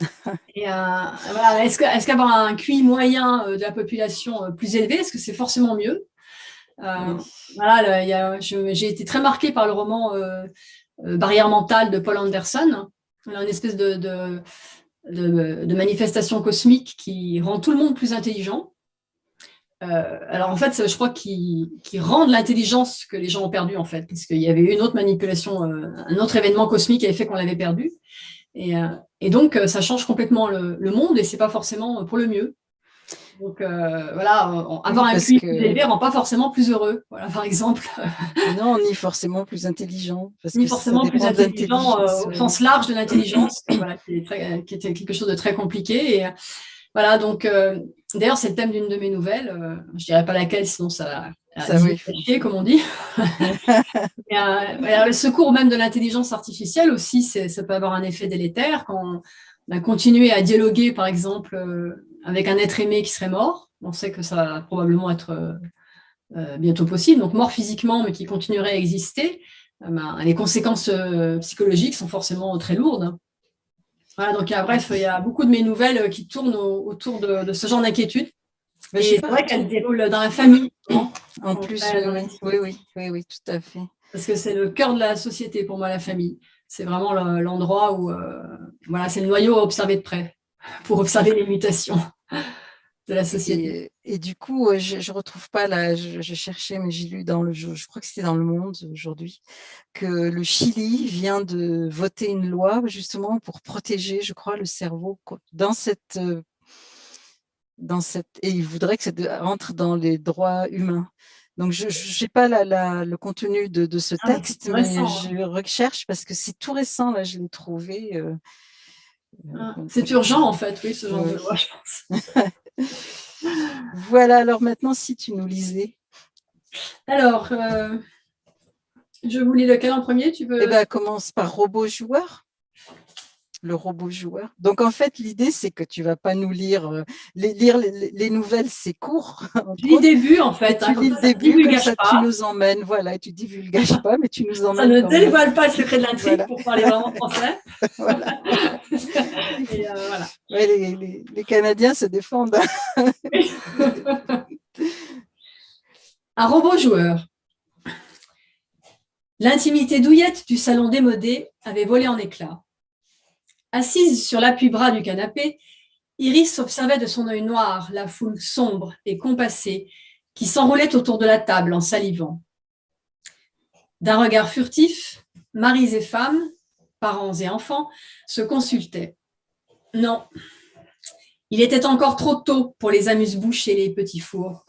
Et est-ce qu'avoir un QI moyen de la population plus élevé, est-ce que c'est forcément mieux? Voilà, j'ai été très marquée par le roman Barrière mentale de Paul Anderson, une espèce de, de, manifestation cosmique qui rend tout le monde plus intelligent. Euh, alors en fait, je crois qu'il rend l'intelligence que les gens ont perdue en fait, parce qu'il y avait eu une autre manipulation, euh, un autre événement cosmique qui avait fait qu'on l'avait perdu. Et, euh, donc, ça change complètement le, monde et c'est pas forcément pour le mieux. Donc voilà, avoir un QI plus élevé rend pas forcément plus heureux, voilà, par exemple. Non, ni forcément plus intelligent. Parce ni forcément plus intelligent au sens large de l'intelligence, voilà, qui, était quelque chose de très compliqué. Et, voilà, donc d'ailleurs, c'est le thème d'une de mes nouvelles. je dirais pas laquelle, sinon ça ça oui. comme on dit. et, le secours même de l'intelligence artificielle aussi, ça peut avoir un effet délétère quand on a continué à dialoguer, par exemple, euh, avec un être aimé qui serait mort. On sait que ça va probablement être euh, euh, bientôt possible, donc mort physiquement, mais qui continuerait à exister. Ben, les conséquences psychologiques sont forcément très lourdes. Voilà, donc bref, il y a beaucoup de mes nouvelles qui tournent autour de, de ce genre d'inquiétude. Mais c'est vrai qu'elle déroule dans la famille. En plus, oui, oui, oui, oui, tout à fait. Parce que c'est le cœur de la société pour moi, la famille. C'est vraiment l'endroit où, euh, voilà, c'est le noyau à observer de près, pour observer les mutations de la société. Et, du coup, euh, je ne retrouve pas, là, je, cherchais, mais j'ai lu dans le, je, je crois que c'était dans Le Monde aujourd'hui, que le Chili vient de voter une loi justement pour protéger, je crois, le cerveau dans cette euh, dans cette, et il voudrait que ça rentre dans les droits humains. Donc, je n'ai pas la, le contenu de, de ce ah, texte, mais hein. je recherche parce que c'est tout récent, là, je l'ai trouvé. Euh, ah, c'est urgent, en fait, oui, ce genre de loi, je pense. voilà, alors maintenant, si tu nous lisais. Alors, euh, je vous lis lequel en premier tu veux... Eh ben, commence par robot joueur le robot joueur. Donc, en fait, l'idée, c'est que tu vas pas nous lire, euh, les, lire les, nouvelles, c'est court. Tu lis le début, en fait. tu hein, lis le début, comme ça, tu nous emmènes. Voilà, tu divulgages pas, mais tu nous emmènes. Ça ne dévoile pas le secret de l'intrigue pour parler vraiment français. voilà. Et, euh, voilà. les, les, Canadiens se défendent. Un robot joueur. L'intimité douillette du salon démodé avait volé en éclats. Assise sur l'appui-bras du canapé, Iris observait de son œil noir la foule sombre et compassée qui s'enroulait autour de la table en salivant. D'un regard furtif, maris et femmes, parents et enfants, se consultaient. Non, il était encore trop tôt pour les amuse-bouches et les petits fours,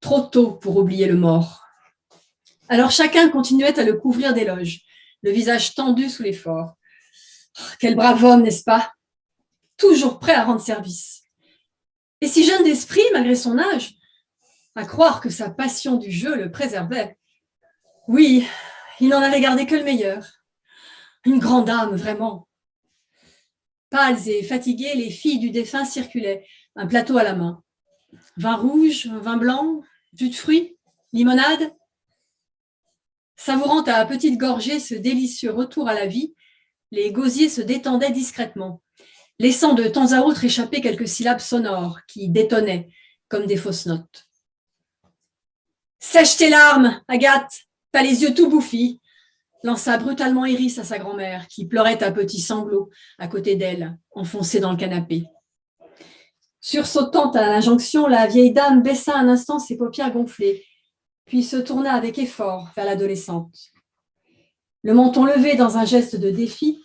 trop tôt pour oublier le mort. Alors chacun continuait à le couvrir d'éloges, le visage tendu sous l'effort. Quel brave homme, n'est-ce pas? Toujours prêt à rendre service. Et si jeune d'esprit, malgré son âge, à croire que sa passion du jeu le préservait. Oui, il n'en avait gardé que le meilleur. Une grande âme, vraiment. Pâles et fatiguées, les filles du défunt circulaient, un plateau à la main. Vin rouge, vin blanc, jus de fruits, limonade. Savourant à petite gorgée ce délicieux retour à la vie, les gosiers se détendaient discrètement, laissant de temps à autre échapper quelques syllabes sonores qui détonnaient comme des fausses notes. « Sèche tes larmes, Agathe, t'as les yeux tout bouffis !» lança brutalement Iris à sa grand-mère, qui pleurait à petits sanglots à côté d'elle, enfoncée dans le canapé. Sursautant à l'injonction, la vieille dame baissa un instant ses paupières gonflées, puis se tourna avec effort vers l'adolescente. Le menton levé dans un geste de défi,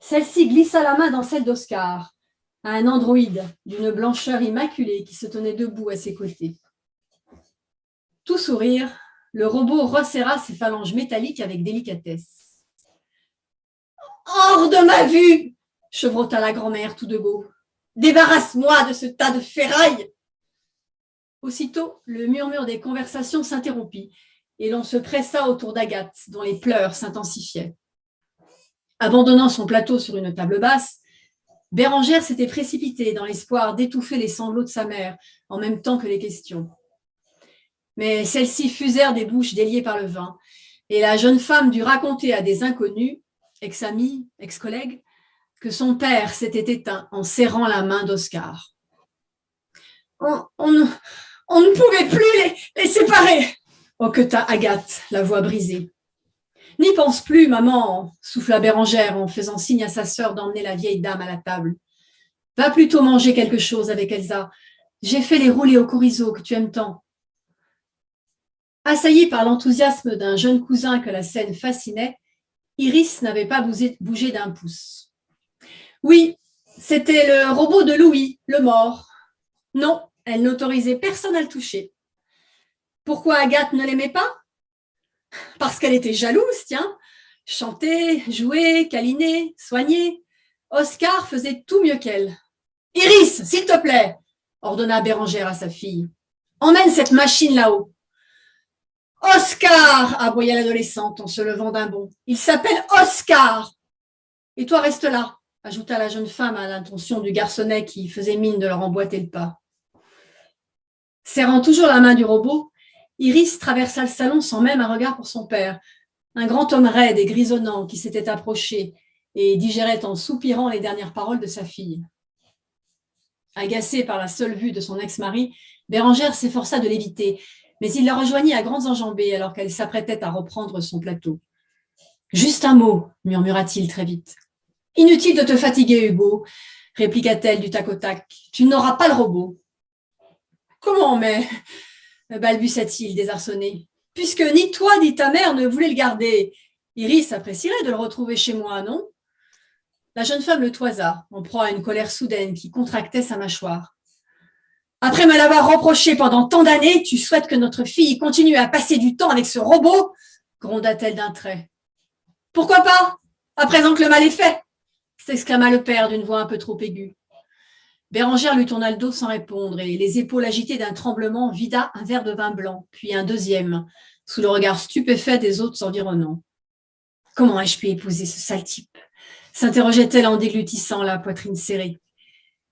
celle-ci glissa la main dans celle d'Oscar, à un androïde d'une blancheur immaculée qui se tenait debout à ses côtés. Tout sourire, le robot resserra ses phalanges métalliques avec délicatesse. « Hors de ma vue !» chevrota la grand-mère tout de beau. « Débarrasse-moi de ce tas de ferraille !» Aussitôt, le murmure des conversations s'interrompit et l'on se pressa autour d'Agathe, dont les pleurs s'intensifiaient. Abandonnant son plateau sur une table basse, Bérangère s'était précipitée dans l'espoir d'étouffer les sanglots de sa mère en même temps que les questions. Mais celles-ci fusèrent des bouches déliées par le vin, et la jeune femme dut raconter à des inconnus, ex-amis, ex-collègues, que son père s'était éteint en serrant la main d'Oscar. On, on, ne pouvait plus les, les séparer, Oh, que t'as Agathe, la voix brisée. N'y pense plus, maman, souffla Bérangère en faisant signe à sa sœur d'emmener la vieille dame à la table. Va plutôt manger quelque chose avec Elsa. J'ai fait les roulés au chorizo que tu aimes tant. Assaillie par l'enthousiasme d'un jeune cousin que la scène fascinait, Iris n'avait pas bougé d'un pouce. Oui, c'était le robot de Louis, le mort. Non, elle n'autorisait personne à le toucher. Pourquoi Agathe ne l'aimait pas? Parce qu'elle était jalouse, tiens. Chanter, jouer, câliner, soigner. Oscar faisait tout mieux qu'elle. « Iris, s'il te plaît !» ordonna Bérangère à sa fille. « Emmène cette machine là-haut. »« Oscar !» aboya l'adolescente en se levant d'un bond. « Il s'appelle Oscar !»« Et toi, reste là !» ajouta la jeune femme à l'intention du garçonnet qui faisait mine de leur emboîter le pas. Serrant toujours la main du robot, Iris traversa le salon sans même un regard pour son père, un grand homme raide et grisonnant qui s'était approché et digérait en soupirant les dernières paroles de sa fille. Agacée par la seule vue de son ex-mari, Bérangère s'efforça de l'éviter, mais il la rejoignit à grandes enjambées alors qu'elle s'apprêtait à reprendre son plateau. « Juste un mot, murmura-t-il très vite. « Inutile de te fatiguer, Hugo, répliqua-t-elle du tac au tac. « Tu n'auras pas le robot. »« Comment, mais » balbutia-t-il désarçonné. « Puisque ni toi ni ta mère ne voulaient le garder. Iris apprécierait de le retrouver chez moi, non ?» La jeune femme le toisa, en proie à une colère soudaine qui contractait sa mâchoire. Après me l'avoir reproché pendant tant d'années, tu souhaites que notre fille continue à passer du temps avec ce robot? gronda-t-elle d'un trait. Pourquoi pas? À présent que le mal est fait s'exclama le père d'une voix un peu trop aiguë. Bérangère lui tourna le dos sans répondre et, les épaules agitées d'un tremblement, vida un verre de vin blanc, puis un deuxième, sous le regard stupéfait des autres environnants. Comment ai-je pu épouser ce sale type? s'interrogeait-elle en déglutissant la poitrine serrée.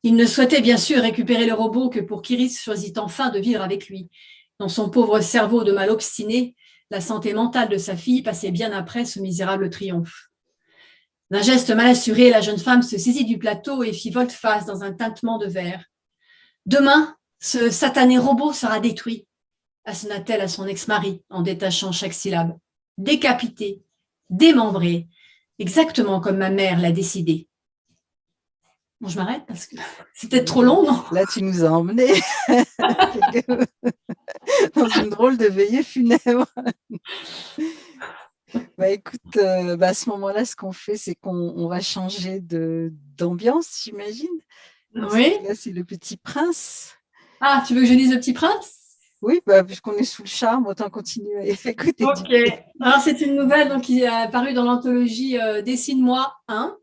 Il ne souhaitait bien sûr récupérer le robot que pour qu'Iris choisit enfin de vivre avec lui. Dans son pauvre cerveau de mal obstiné, la santé mentale de sa fille passait bien après ce misérable triomphe. D'un geste mal assuré, la jeune femme se saisit du plateau et fit volte-face dans un tintement de verre. Demain, ce satané robot sera détruit, assena-t-elle à son ex-mari en détachant chaque syllabe. Décapité, démembré, exactement comme ma mère l'a décidé. Bon, je m'arrête parce que peut-être trop long, non? Là, tu nous as emmenés dans une drôle de veillée funèbre. Bah, écoute, euh, bah, à ce moment-là, ce qu'on fait, c'est qu'on va changer d'ambiance, j'imagine. Oui. Là, c'est le petit prince. Ah, tu veux que je lise le petit prince? Oui, bah, puisqu'on est sous le charme, autant continuer à écouter. Ok. Alors, c'est une nouvelle donc, qui est apparue dans l'anthologie euh, Dessine-moi 1.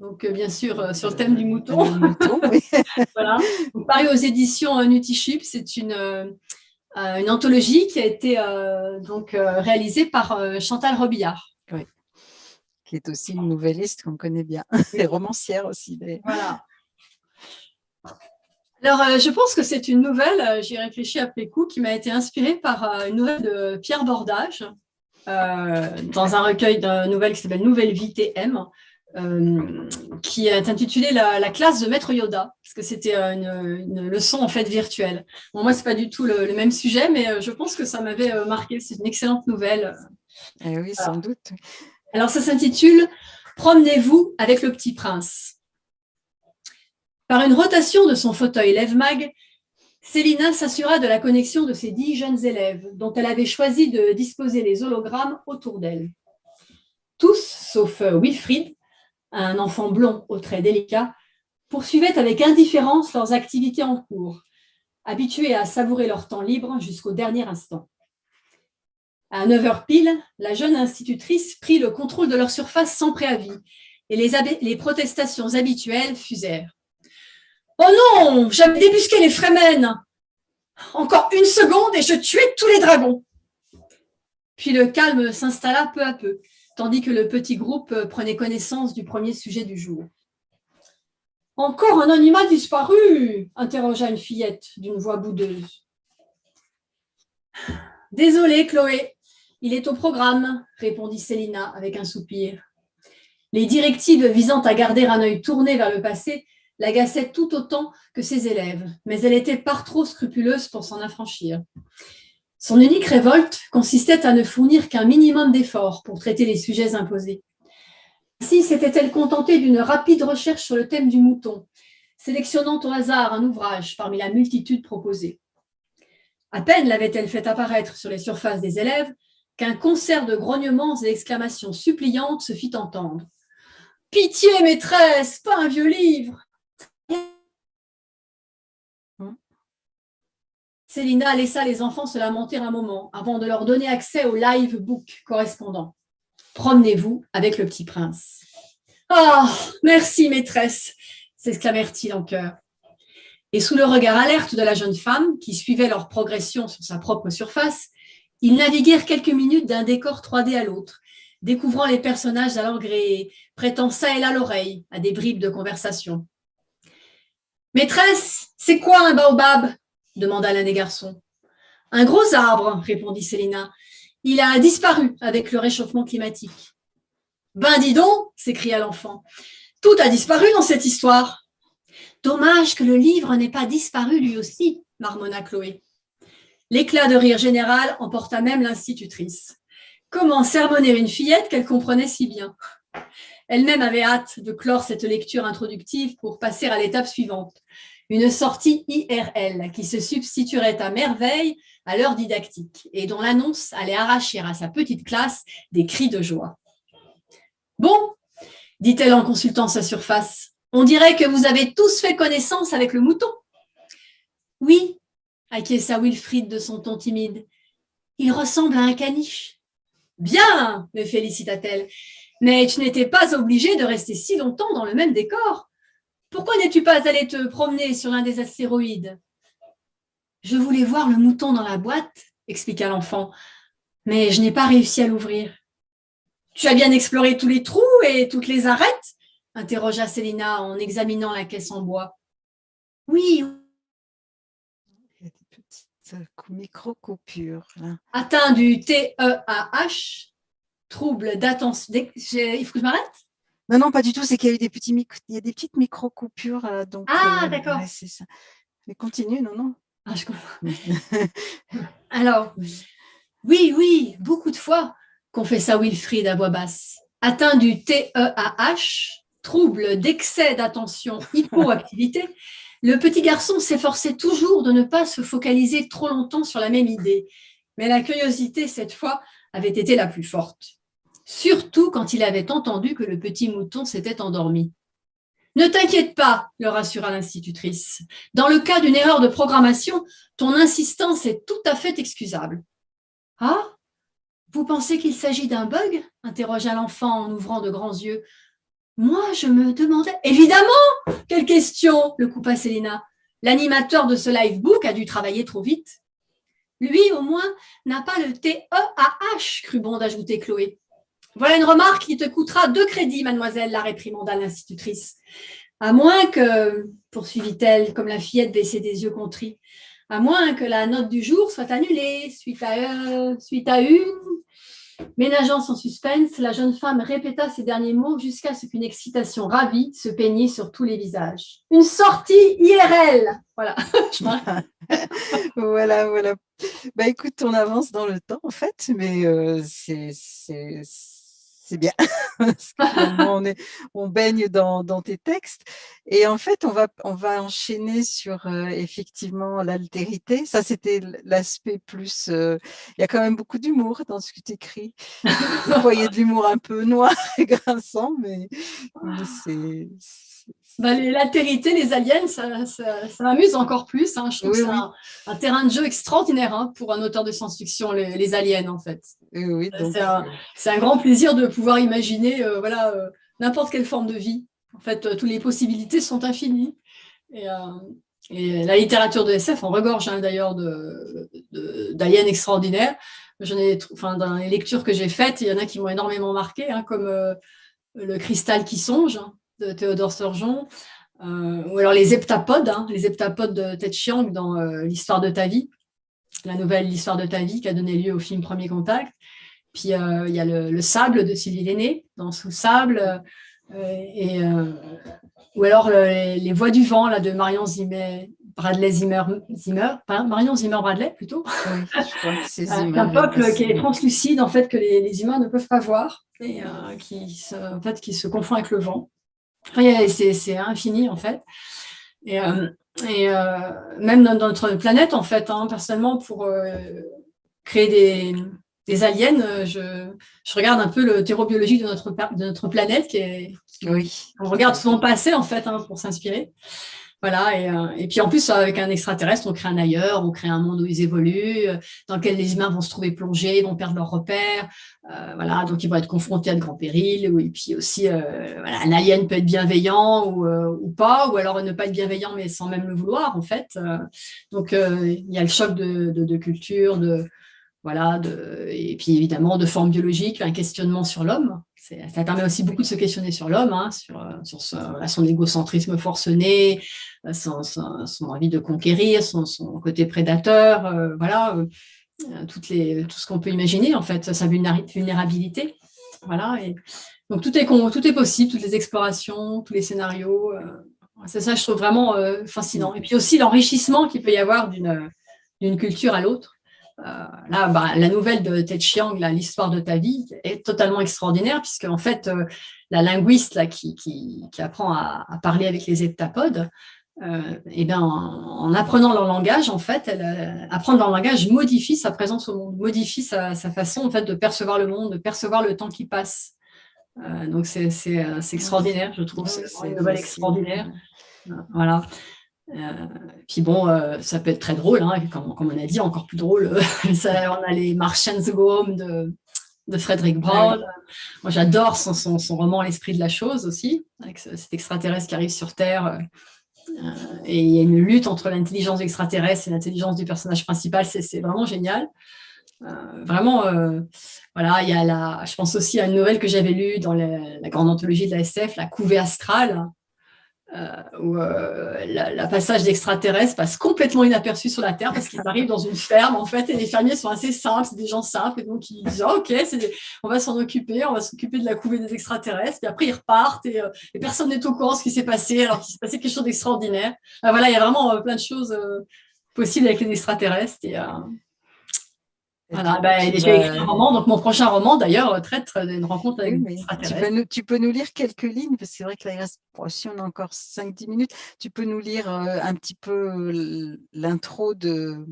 Donc, euh, bien sûr, euh, sur le thème du mouton. mouton oui. voilà. paru aux éditions Nutiship. C'est une, une anthologie qui a été donc, réalisée par Chantal Robillard. Oui. Qui est aussi une nouvelliste qu'on connaît bien. Et romancière aussi. Voilà. Alors, euh, je pense que c'est une nouvelle, euh, j'y ai réfléchi après coup, qui m'a été inspirée par euh, une nouvelle de Pierre Bordage, dans un recueil de nouvelles qui s'appelle Nouvelle vie TM, qui est intitulé la, classe de Maître Yoda, parce que c'était une, leçon en fait virtuelle. Bon, moi, c'est pas du tout le, même sujet, mais je pense que ça m'avait marqué. C'est une excellente nouvelle. Eh oui, sans doute. Alors, ça s'intitule « Promenez-vous avec le petit prince ». Par une rotation de son fauteuil lève-mag, Célina s'assura de la connexion de ses dix jeunes élèves, dont elle avait choisi de disposer les hologrammes autour d'elle. Tous, sauf Wilfried, un enfant blond aux traits délicats, poursuivaient avec indifférence leurs activités en cours, habitués à savourer leur temps libre jusqu'au dernier instant. À 9 heures pile, la jeune institutrice prit le contrôle de leur surface sans préavis et les, les protestations habituelles fusèrent. Oh non, j'avais débusqué les Fremen. Encore une seconde et je tuais tous les dragons. Puis le calme s'installa peu à peu, tandis que le petit groupe prenait connaissance du premier sujet du jour. Encore un animal disparu interrogea une fillette d'une voix boudeuse. Désolée, Chloé, il est au programme, répondit Célina avec un soupir. Les directives visant à garder un œil tourné vers le passé l'agaçait tout autant que ses élèves, mais elle était par trop scrupuleuse pour s'en affranchir. Son unique révolte consistait à ne fournir qu'un minimum d'efforts pour traiter les sujets imposés. Ainsi s'était-elle contentée d'une rapide recherche sur le thème du mouton, sélectionnant au hasard un ouvrage parmi la multitude proposée. À peine l'avait-elle fait apparaître sur les surfaces des élèves qu'un concert de grognements et exclamations suppliantes se fit entendre. « Pitié, maîtresse, pas un vieux livre Célina laissa les enfants se lamenter un moment avant de leur donner accès au live book correspondant. Promenez-vous avec le petit prince. Ah, merci maîtresse, s'exclamèrent-ils en chœur. Et sous le regard alerte de la jeune femme, qui suivait leur progression sur sa propre surface, ils naviguèrent quelques minutes d'un décor 3D à l'autre, découvrant les personnages à leur gré, prêtant ça et là l'oreille à des bribes de conversation. « Maîtresse, c'est quoi un baobab ?» Demanda l'un des garçons. « Un gros arbre, répondit Célina. Il a disparu avec le réchauffement climatique. « Ben dis donc !» s'écria l'enfant. « Tout a disparu dans cette histoire. »« Dommage que le livre n'ait pas disparu lui aussi, marmonna Chloé. L'éclat de rire général emporta même l'institutrice. Comment sermonner une fillette qu'elle comprenait si bien? Elle-même avait hâte de clore cette lecture introductive pour passer à l'étape suivante, une sortie IRL qui se substituerait à merveille à l'heure didactique et dont l'annonce allait arracher à sa petite classe des cris de joie. « Bon, dit-elle en consultant sa surface, on dirait que vous avez tous fait connaissance avec le mouton. »« Oui, acquiesça Wilfried de son ton timide. Il ressemble à un caniche. Bien, me félicita-t-elle, mais tu n'étais pas obligé de rester si longtemps dans le même décor. Pourquoi n'es-tu pas allé te promener sur l'un des astéroïdes? Je voulais voir le mouton dans la boîte, expliqua l'enfant, mais je n'ai pas réussi à l'ouvrir. Tu as bien exploré tous les trous et toutes les arêtes? interrogea Célina en examinant la caisse en bois. Oui, micro-coupure. Atteint du TEAH, trouble d'attention. Il faut que je m'arrête? Non, non, pas du tout. C'est qu'il y a eu des, petits il y a des petites micro-coupures. Euh, donc, ah, euh, d'accord. c'est ça. Mais continue, non, non. Ah, je comprends. Alors, oui, oui, beaucoup de fois qu'on fait ça, Wilfried, à voix basse. Atteint du TEAH, trouble d'excès d'attention, hypoactivité, le petit garçon s'efforçait toujours de ne pas se focaliser trop longtemps sur la même idée, mais la curiosité, cette fois, avait été la plus forte. Surtout quand il avait entendu que le petit mouton s'était endormi. « Ne t'inquiète pas, le rassura l'institutrice. Dans le cas d'une erreur de programmation, ton insistance est tout à fait excusable. »« Ah Vous pensez qu'il s'agit d'un bug ?» interrogea l'enfant en ouvrant de grands yeux. Moi, je me demandais... Évidemment Quelle question le coupa Célina. L'animateur de ce live book a dû travailler trop vite. Lui, au moins, n'a pas le T-E-A-H, crut bon d'ajouter Chloé. Voilà une remarque qui te coûtera deux crédits, mademoiselle, la réprimanda l'institutrice. À moins que, poursuivit-elle, comme la fillette baissait des yeux contris, à moins que la note du jour soit annulée suite à, euh, une Ménageant son suspense, la jeune femme répéta ces derniers mots jusqu'à ce qu'une excitation ravie se peignit sur tous les visages. Une sortie IRL Voilà. voilà, voilà. Bah écoute, on avance dans le temps en fait, mais euh, c'est c'est bien. on, baigne dans, tes textes. Et en fait, on va, on va enchaîner sur euh, effectivement l'altérité. Ça, c'était l'aspect plus... Euh, il y a quand même beaucoup d'humour dans ce que tu écris. Vous voyez de l'humour un peu noir et grinçant, mais c'est bah, l'altérité, les aliens, ça, ça, m'amuse encore plus. Hein. Je trouve que c'est un, terrain de jeu extraordinaire hein, pour un auteur de science-fiction, les, aliens, en fait. Oui, euh, c'est un, grand plaisir de pouvoir imaginer euh, voilà, euh, n'importe quelle forme de vie. En fait, toutes les possibilités sont infinies. Et, la littérature de SF, on regorge hein, d'ailleurs d'aliens extraordinaires. Ai, enfin, dans les lectures que j'ai faites, il y en a qui m'ont énormément marqué, comme Le cristal qui songe, de Théodore Surgeon, euh, ou alors les heptapodes, hein, les heptapodes de Ted Chiang dans euh, L'histoire de ta vie, la nouvelle L'histoire de ta vie qui a donné lieu au film Premier Contact. Puis euh, il y a le, sable de Sylvie Lenné dans Sous sable, et, ou alors les, voix du vent là, de Marion Zimmer, Bradley Zimmer, Zimmer Marion Zimmer Bradley plutôt. un peuple qui est translucide en fait que les, les, humains ne peuvent pas voir et qui, se, en fait, qui se confond avec le vent c'est infini en fait. Et, euh, et euh, même dans notre planète, en fait, hein, personnellement, pour euh, créer des, des aliens, je, je, regarde un peu le terreau-biologie de notre, de notre planète, qui est, oui. on regarde souvent passer en fait hein, pour s'inspirer. Voilà, et, euh, et, puis en plus, avec un extraterrestre, on crée un ailleurs, on crée un monde où ils évoluent, euh, dans lequel les humains vont se trouver plongés, vont perdre leurs repères, euh, voilà, donc ils vont être confrontés à de grands périls, et puis aussi, voilà, un alien peut être bienveillant ou, ou, pas, ou alors ne pas être bienveillant, mais sans même le vouloir, en fait. donc, il y a le choc de, de, de culture, de, voilà, de, et puis évidemment de forme biologique, un questionnement sur l'homme. Ça permet aussi beaucoup de se questionner sur l'homme, hein, sur, sur son égocentrisme forcené, son, son, envie de conquérir, son, côté prédateur, euh, voilà, euh, tout ce qu'on peut imaginer, en fait, sa vulnérabilité. Voilà, donc tout est, possible, toutes les explorations, tous les scénarios. Euh, c'est ça, je trouve vraiment fascinant. Et puis aussi l'enrichissement qu'il peut y avoir d'une culture à l'autre. Là, bah, la nouvelle de Ted Chiang, l'histoire de ta vie, est totalement extraordinaire, puisque en fait, la linguiste là, qui, qui, qui apprend à, à, parler avec les heptapodes, euh, et bien, en, apprenant leur langage, en fait, elle, euh, apprendre leur langage modifie sa présence au monde, modifie sa, façon en fait, de percevoir le monde, de percevoir le temps qui passe. Euh, donc, c'est extraordinaire, je trouve. c'est une nouvelle extraordinaire. Voilà. Puis bon, ça peut être très drôle, hein, comme, comme, on a dit, encore plus drôle. ça, on a les Martians Go Home de, de Frédéric Brown. Moi, j'adore son, son, son, roman L'esprit de la chose aussi, avec cet extraterrestre qui arrive sur Terre euh, et il y a une lutte entre l'intelligence extraterrestre et l'intelligence du personnage principal, c'est vraiment génial. Euh, vraiment, euh, voilà, il y a la, je pense aussi à une nouvelle que j'avais lue dans la, grande anthologie de la SF, La couvée astrale, euh, où euh, la, passage d'extraterrestres passe complètement inaperçu sur la Terre parce qu'ils arrivent dans une ferme en fait et les fermiers sont assez simples, c'est des gens simples et donc ils disent oh, ok, on va s'en occuper, on va s'occuper de la couvée des extraterrestres puis après ils repartent et, euh, personne n'est au courant de ce qui s'est passé alors qu'il s'est passé quelque chose d'extraordinaire. voilà, il y a vraiment plein de choses possibles avec les extraterrestres et voilà, ben, j'ai écrit un roman, donc mon prochain roman d'ailleurs traite d'une rencontre avec oui, tu, peux nous, tu peux nous lire quelques lignes, parce que c'est vrai que là il reste, si on a encore 5-10 minutes, tu peux nous lire euh, un petit peu l'intro de,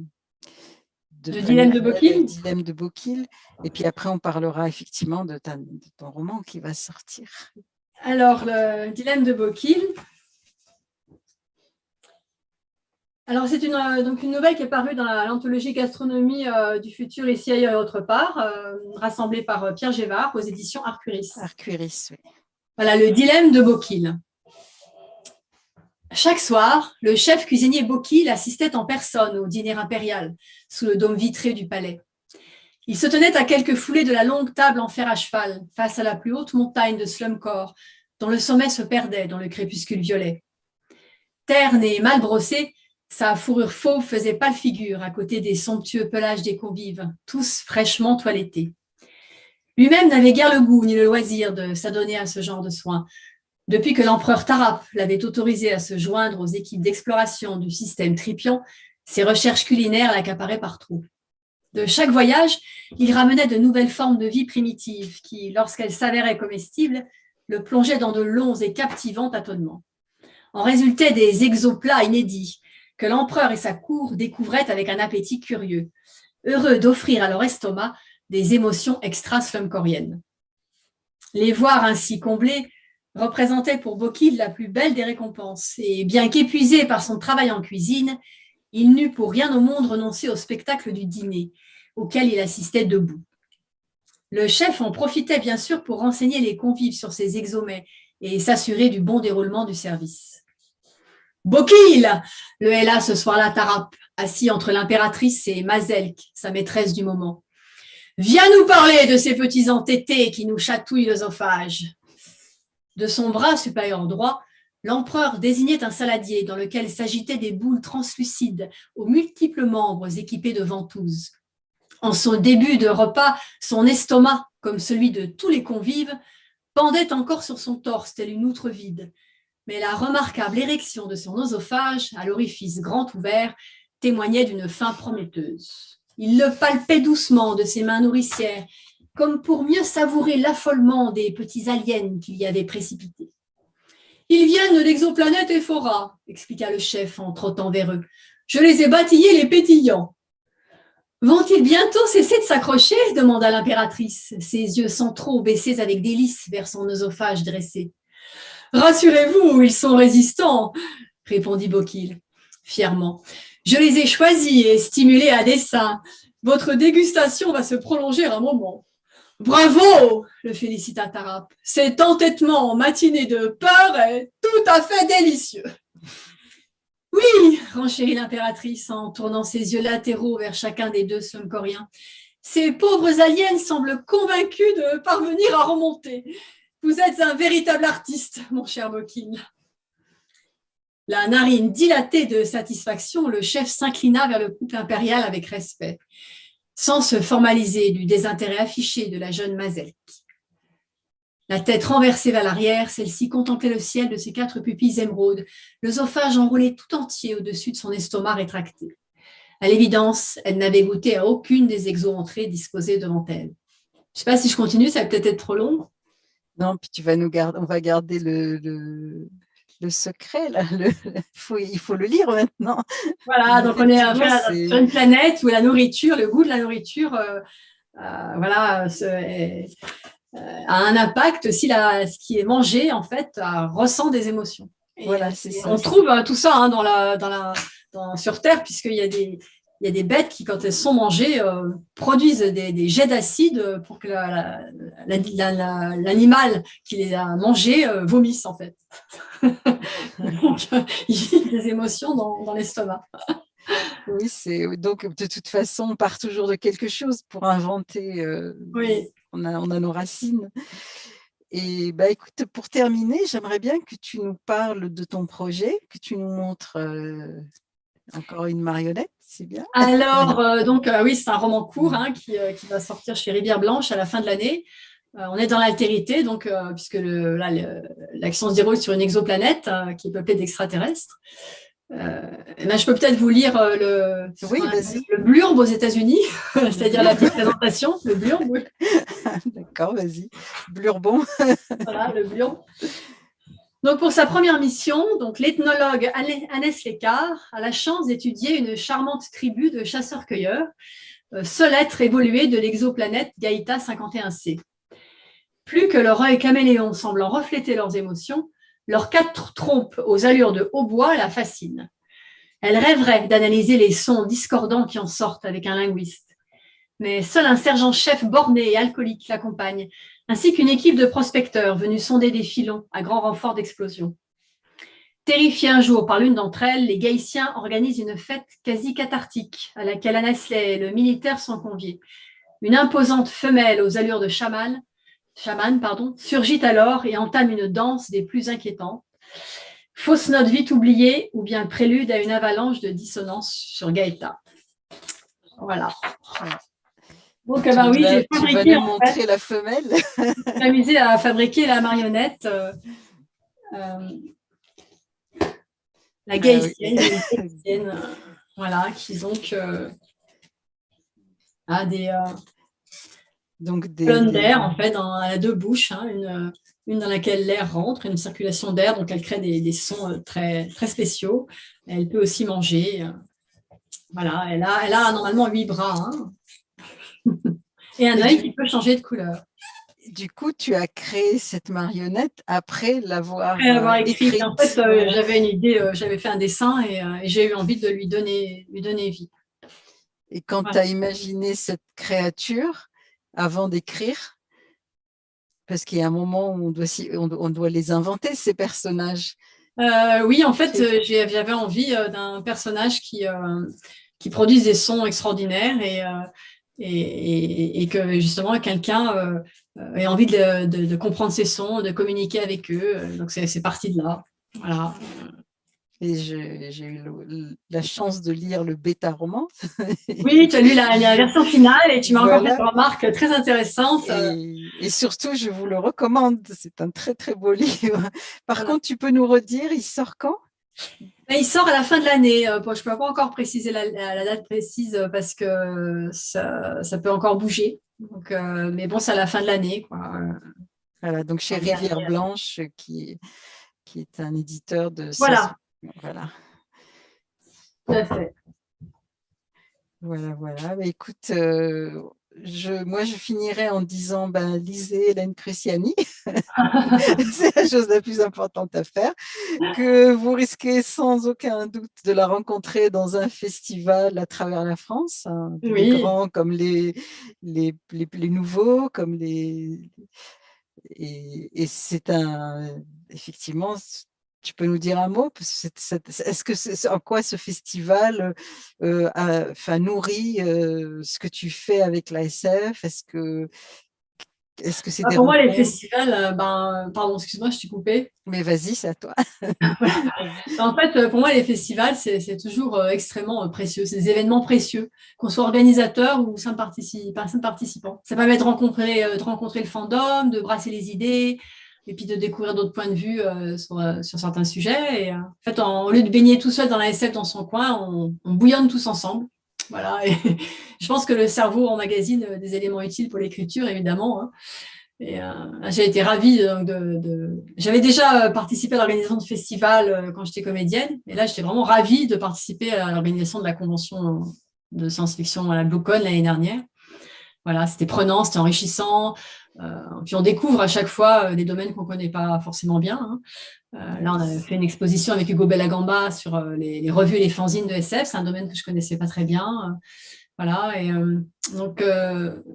de, de Dilemme de Bokil. Dilemme de Bokil, et puis après on parlera effectivement de, ta, de ton roman qui va sortir. Alors, le Dilemme de Bokil, Alors, c'est une, euh, donc une nouvelle qui est parue dans l'anthologie Gastronomie euh, du futur ici, ailleurs et autre part, euh, rassemblée par Pierre Gévard aux éditions Arcuris. Arcuris, oui. Voilà, le dilemme de Bokil. Chaque soir, le chef cuisinier Bokil assistait en personne au dîner impérial, sous le dôme vitré du palais. Il se tenait à quelques foulées de la longue table en fer à cheval, face à la plus haute montagne de Slumcore, dont le sommet se perdait dans le crépuscule violet. Terne et mal brossé, sa fourrure fauve faisait pâle figure à côté des somptueux pelages des convives, tous fraîchement toilettés. Lui-même n'avait guère le goût ni le loisir de s'adonner à ce genre de soins. Depuis que l'empereur Tarap l'avait autorisé à se joindre aux équipes d'exploration du système Tripion, ses recherches culinaires l'accaparaient partout. De chaque voyage, il ramenait de nouvelles formes de vie primitives qui, lorsqu'elles s'avéraient comestibles, le plongeaient dans de longs et captivants tâtonnements. En résultaient des exoplats inédits, que l'empereur et sa cour découvraient avec un appétit curieux, heureux d'offrir à leur estomac des émotions extra-slumcoriennes. Les voir ainsi comblés représentait pour Bokil la plus belle des récompenses, et bien qu'épuisé par son travail en cuisine, il n'eut pour rien au monde renoncé au spectacle du dîner, auquel il assistait debout. Le chef en profitait bien sûr pour renseigner les convives sur ses exomets et s'assurer du bon déroulement du service. Bokil Le hélas ce soir-là Tarap, assis entre l'impératrice et Mazelk, sa maîtresse du moment. Viens nous parler de ces petits entêtés qui nous chatouillent l'œsophage. De son bras supérieur droit, l'empereur désignait un saladier dans lequel s'agitaient des boules translucides aux multiples membres équipés de ventouses. En son début de repas, son estomac, comme celui de tous les convives, pendait encore sur son torse tel une outre vide, mais la remarquable érection de son oesophage, à l'orifice grand ouvert, témoignait d'une faim prometteuse. Il le palpait doucement de ses mains nourricières, comme pour mieux savourer l'affolement des petits aliens qu'il y avait précipités. « Ils viennent de l'exoplanète Ephora, expliqua le chef en trottant vers eux. « Je les ai bâtillés les pétillants. »« Vont-ils bientôt cesser de s'accrocher » demanda l'impératrice, ses yeux centraux baissés avec délice vers son oesophage dressé. Rassurez-vous, ils sont résistants. répondit Bokil, fièrement. Je les ai choisis et stimulés à dessein. Votre dégustation va se prolonger un moment. Bravo le félicita Tarap. Cet entêtement en matinée de peur est tout à fait délicieux. Oui, renchérit l'impératrice en tournant ses yeux latéraux vers chacun des deux Slumcoriens. Ces pauvres aliens semblent convaincus de parvenir à remonter. Vous êtes un véritable artiste, mon cher Bokin. La narine dilatée de satisfaction, le chef s'inclina vers le couple impérial avec respect, sans se formaliser du désintérêt affiché de la jeune Mazelk. La tête renversée vers l'arrière, celle-ci contemplait le ciel de ses quatre pupilles émeraudes, l'œsophage enroulé tout entier au-dessus de son estomac rétracté. À l'évidence, elle n'avait goûté à aucune des exo-entrées disposées devant elle. Je ne sais pas si je continue, ça va peut-être être trop long. Non, puis tu vas nous garder, on va garder le, le, secret, là. il faut le lire maintenant. Voilà, donc on est, sur une planète où la nourriture, le goût de la nourriture, euh, euh, voilà, euh, a un impact si la, ce qui est mangé, en fait, ressent des émotions. voilà, c'est On trouve tout ça hein, dans la, dans la, sur Terre, puisqu'il y a des, il y a des bêtes qui, quand elles sont mangées, euh, produisent des, jets d'acide pour que l'animal qui les a mangées euh, vomisse, en fait. donc, il y a des émotions dans, l'estomac. oui, c'est donc de toute façon, on part toujours de quelque chose pour inventer. Euh, oui. On a, on a nos racines. Et bah, écoute, pour terminer, j'aimerais bien que tu nous parles de ton projet, que tu nous montres encore une marionnette, c'est bien. Alors, euh, donc, euh, oui, c'est un roman court hein, euh, qui, va sortir chez Rivière Blanche à la fin de l'année. on est dans l'altérité, donc, puisque l'action se déroule sur une exoplanète qui est peuplée d'extraterrestres. Ben, je peux peut-être vous lire le, oui, le blurbe aux États-Unis, c'est-à-dire la petite présentation, le blurbe. D'accord, vas-y. Blurbon. voilà, le blurbe. Donc, pour sa première mission, donc l'ethnologue Annès Lécart a la chance d'étudier une charmante tribu de chasseurs-cueilleurs, euh, seul être évolué de l'exoplanète Gaïta 51c. Plus que leur œil caméléon semblant refléter leurs émotions, leurs quatre trompes aux allures de hautbois la fascinent. Elle rêverait d'analyser les sons discordants qui en sortent avec un linguiste. Mais seul un sergent-chef borné et alcoolique l'accompagne, ainsi qu'une équipe de prospecteurs venus sonder des filons à grand renfort d'explosions. Terrifiés un jour par l'une d'entre elles, les Gaïtiens organisent une fête quasi cathartique à laquelle Anasley et le militaire sont conviés. Une imposante femelle aux allures de chaman, chaman pardon, surgit alors et entame une danse des plus inquiétantes. Fausse note vite oubliée ou bien prélude à une avalanche de dissonance sur Gaïta. Voilà. Donc, tu oui, j'ai fabriqué. Vas montrer la femelle. j'ai amusé à fabriquer la marionnette. Euh, euh, la ah gaïtienne, euh, voilà, qui donc a des, donc des d'air, en fait, dans, a deux bouches, hein, une, une, dans laquelle l'air rentre, une circulation d'air, donc elle crée des, des, sons très, très spéciaux. Elle peut aussi manger. Voilà, elle a, elle a normalement huit bras. Hein. Et un œil qui peut changer de couleur. Du coup, tu as créé cette marionnette après l'avoir avoir euh, écrite. En fait, euh, j'avais une idée, euh, j'avais fait un dessin et, j'ai eu envie de lui donner, lui donner vie. Et quand tu as imaginé cette créature, avant d'écrire, parce qu'il y a un moment où on doit, on doit les inventer, ces personnages. oui, en fait, j'avais envie d'un personnage qui, qui produise des sons extraordinaires et, et, que justement quelqu'un euh, ait envie de, comprendre ces sons, de communiquer avec eux. Donc c'est parti de là. Voilà. Et j'ai eu la chance de lire le bêta-roman. Oui, tu as lu la, version finale et tu m'as encore fait une remarque très intéressante. Et, surtout, je vous le recommande. C'est un très, très beau livre. Par contre, tu peux nous redire, il sort quand? Il sort à la fin de l'année. Euh, je ne peux pas encore préciser la, date précise euh, parce que ça, peut encore bouger. Donc, euh, mais bon, c'est à la fin de l'année. Voilà, donc chez Rivière Blanche, qui, qui est un éditeur de... Voilà. Voilà. Tout à fait. Voilà, voilà. écoute, je, moi, je finirais en disant, ben, lisez Hélène Cruciani, c'est la chose la plus importante à faire, que vous risquez sans aucun doute de la rencontrer dans un festival à travers la France, hein, les grands comme les, les, les, nouveaux, comme les... Et, et c'est un, effectivement, tu peux nous dire un mot? Est-ce que c'est en quoi ce festival euh, enfin, nourrit euh, ce que tu fais avec l'ASF Est-ce que est-ce que c'est bah, Pour moi, les festivals, euh, ben, pardon, excuse-moi, je t'ai coupé. Mais vas-y, c'est à toi. en fait, pour moi, les festivals, c'est toujours extrêmement précieux. C'est des événements précieux, qu'on soit organisateur ou simple, participant. Ça permet de rencontrer, de rencontrer le fandom, de brasser les idées, et puis de découvrir d'autres points de vue euh, euh, sur, certains sujets. Et, euh, en fait, au lieu de baigner tout seul dans la SF dans son coin, on, bouillonne tous ensemble. Voilà. Et je pense que le cerveau emmagasine des éléments utiles pour l'écriture, évidemment. Hein. Et j'ai été ravie de... J'avais déjà participé à l'organisation de festivals quand j'étais comédienne, et là, j'étais vraiment ravie de participer à l'organisation de la convention de science-fiction à la BlueCon l'année dernière. Voilà, c'était prenant, c'était enrichissant. Euh, puis on découvre à chaque fois euh, des domaines qu'on ne connaît pas forcément bien. Hein. Euh, là, on a fait une exposition avec Hugo Bellagamba sur les, revues et les fanzines de SF. C'est un domaine que je ne connaissais pas très bien. Voilà, et donc,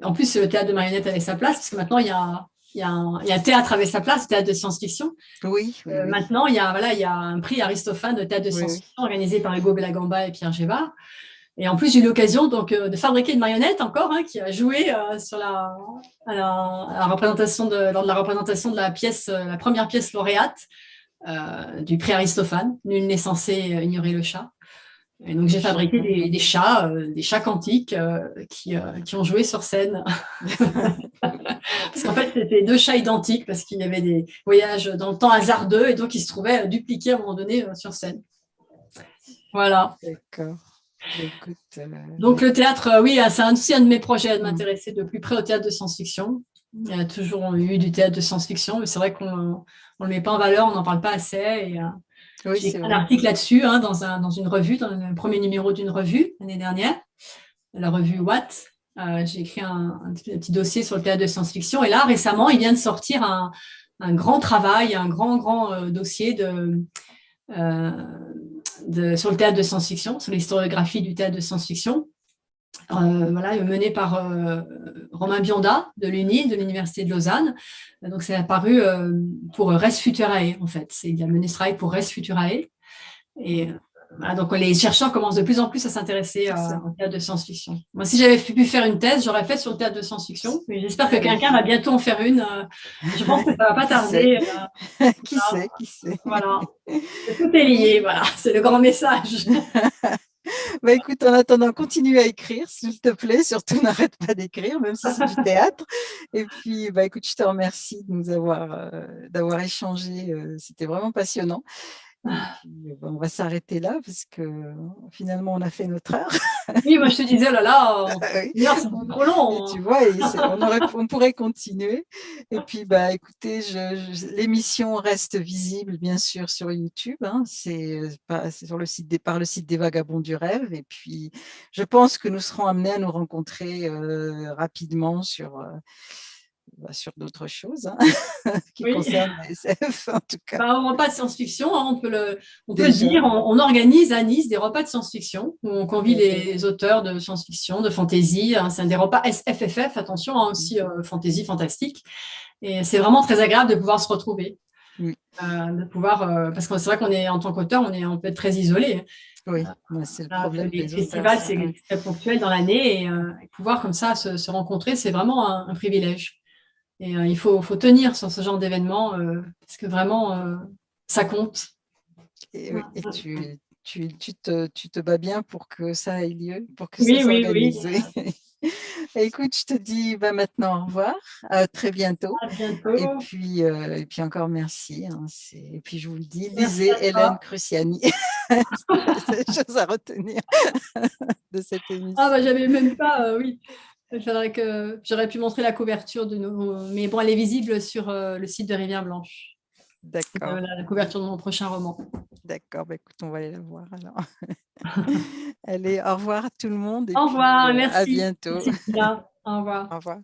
en plus, le théâtre de marionnette avait sa place, parce que maintenant, il y a, il y, a un, théâtre avec sa place, théâtre de science-fiction. Oui, Maintenant, il y, a, voilà, il y a un prix Aristophane de théâtre de science-fiction organisé par Hugo Bellagamba et Pierre Gévard. Et en plus, j'ai eu l'occasion donc euh, de fabriquer une marionnette encore, hein, qui a joué euh, sur la, représentation lors de la représentation de la pièce, euh, la première pièce lauréate du prix Aristophane. Nul n'est censé ignorer le chat. Et donc j'ai fabriqué des, chats, des chats quantiques qui, qui, ont joué sur scène. parce qu'en fait, c'était deux chats identiques parce qu'il y avait des voyages dans le temps hasardeux et donc ils se trouvaient dupliqués à un moment donné sur scène. Voilà. D'accord. Euh, Donc le théâtre, euh, oui, c'est aussi un de mes projets de mm. m'intéresser de plus près au théâtre de science-fiction. Il y a toujours eu du théâtre de science-fiction, mais c'est vrai qu'on ne le met pas en valeur, on n'en parle pas assez. Et, euh, J'ai un article là-dessus hein, dans, un, dans une revue, dans le premier numéro d'une revue l'année dernière, la revue Watt. J'ai écrit un, petit dossier sur le théâtre de science-fiction. Et là, récemment, il vient de sortir un, un grand travail, un grand, grand dossier de, sur le théâtre de science-fiction, sur l'historiographie du théâtre de science-fiction, euh, voilà, mené par euh, Romain Bionda de l'UNI, de l'Université de Lausanne. Donc, c'est apparu euh, pour Res Futurae, en fait. Il a mené ce travail pour Res Futurae. Et donc, les chercheurs commencent de plus en plus à s'intéresser au théâtre de science-fiction. Moi, si j'avais pu faire une thèse, j'aurais fait sur le théâtre de science-fiction. J'espère que quelqu'un va bientôt en faire une. Je pense que ça ne va pas tarder. qui sait, qui sait. Voilà. Tout est lié, voilà. C'est le grand message. Bah écoute, en attendant, continue à écrire, s'il te plaît. Surtout, n'arrête pas d'écrire, même si c'est du théâtre. Et puis, bah écoute, je te remercie de nous avoir, euh, d'avoir échangé. Euh, c'était vraiment passionnant. Ah. On va s'arrêter là parce que finalement on a fait notre heure. Oui, moi je te disais, oh là là, c'est trop long. tu vois, on, pourrait continuer. Et puis, bah, écoutez, l'émission reste visible bien sûr sur YouTube. Hein. c'est sur le site des, par le site des Vagabonds du Rêve. Et puis, je pense que nous serons amenés à nous rencontrer euh, rapidement sur euh, bah, sur d'autres choses hein, qui concernent la SF, en tout cas. Bah, repas de science-fiction, hein, on peut le, on peut dire, on, organise à Nice des repas de science-fiction où on convie les auteurs de science-fiction, de fantasy. Hein, c'est des repas SFFF, attention, aussi euh, fantasy, fantastique. Et c'est vraiment très agréable de pouvoir se retrouver. Euh, de pouvoir, euh, parce que c'est vrai qu'on est, en tant qu'auteur, on, est, on peut être très isolé. Oui, c'est le problème. Les festivals, c'est très ponctuel dans l'année et, pouvoir comme ça se, rencontrer, c'est vraiment un privilège. Et euh, il faut, faut, tenir sur ce genre d'événement euh, parce que vraiment, euh, ça compte. Et, tu, tu, tu, te, tu, te, bats bien pour que ça ait lieu, pour que oui, ça s'organise. Oui, oui. Écoute, je te dis bah, maintenant au revoir, à très bientôt. À bientôt. Et, puis, et puis encore merci. Hein, et puis je vous le dis, lisez Hélène Cruciani. C'est chose à retenir de cette émission. Ah bah j'avais même pas, oui. Que j'aurais pu montrer la couverture de nos... Mais bon, elle est visible sur euh, le site de Rivière Blanche. D'accord. la, couverture de mon prochain roman. D'accord, bah, écoute, on va aller la voir alors. Allez, au revoir tout le monde. au revoir, euh, merci. À bientôt. Au revoir. Au revoir.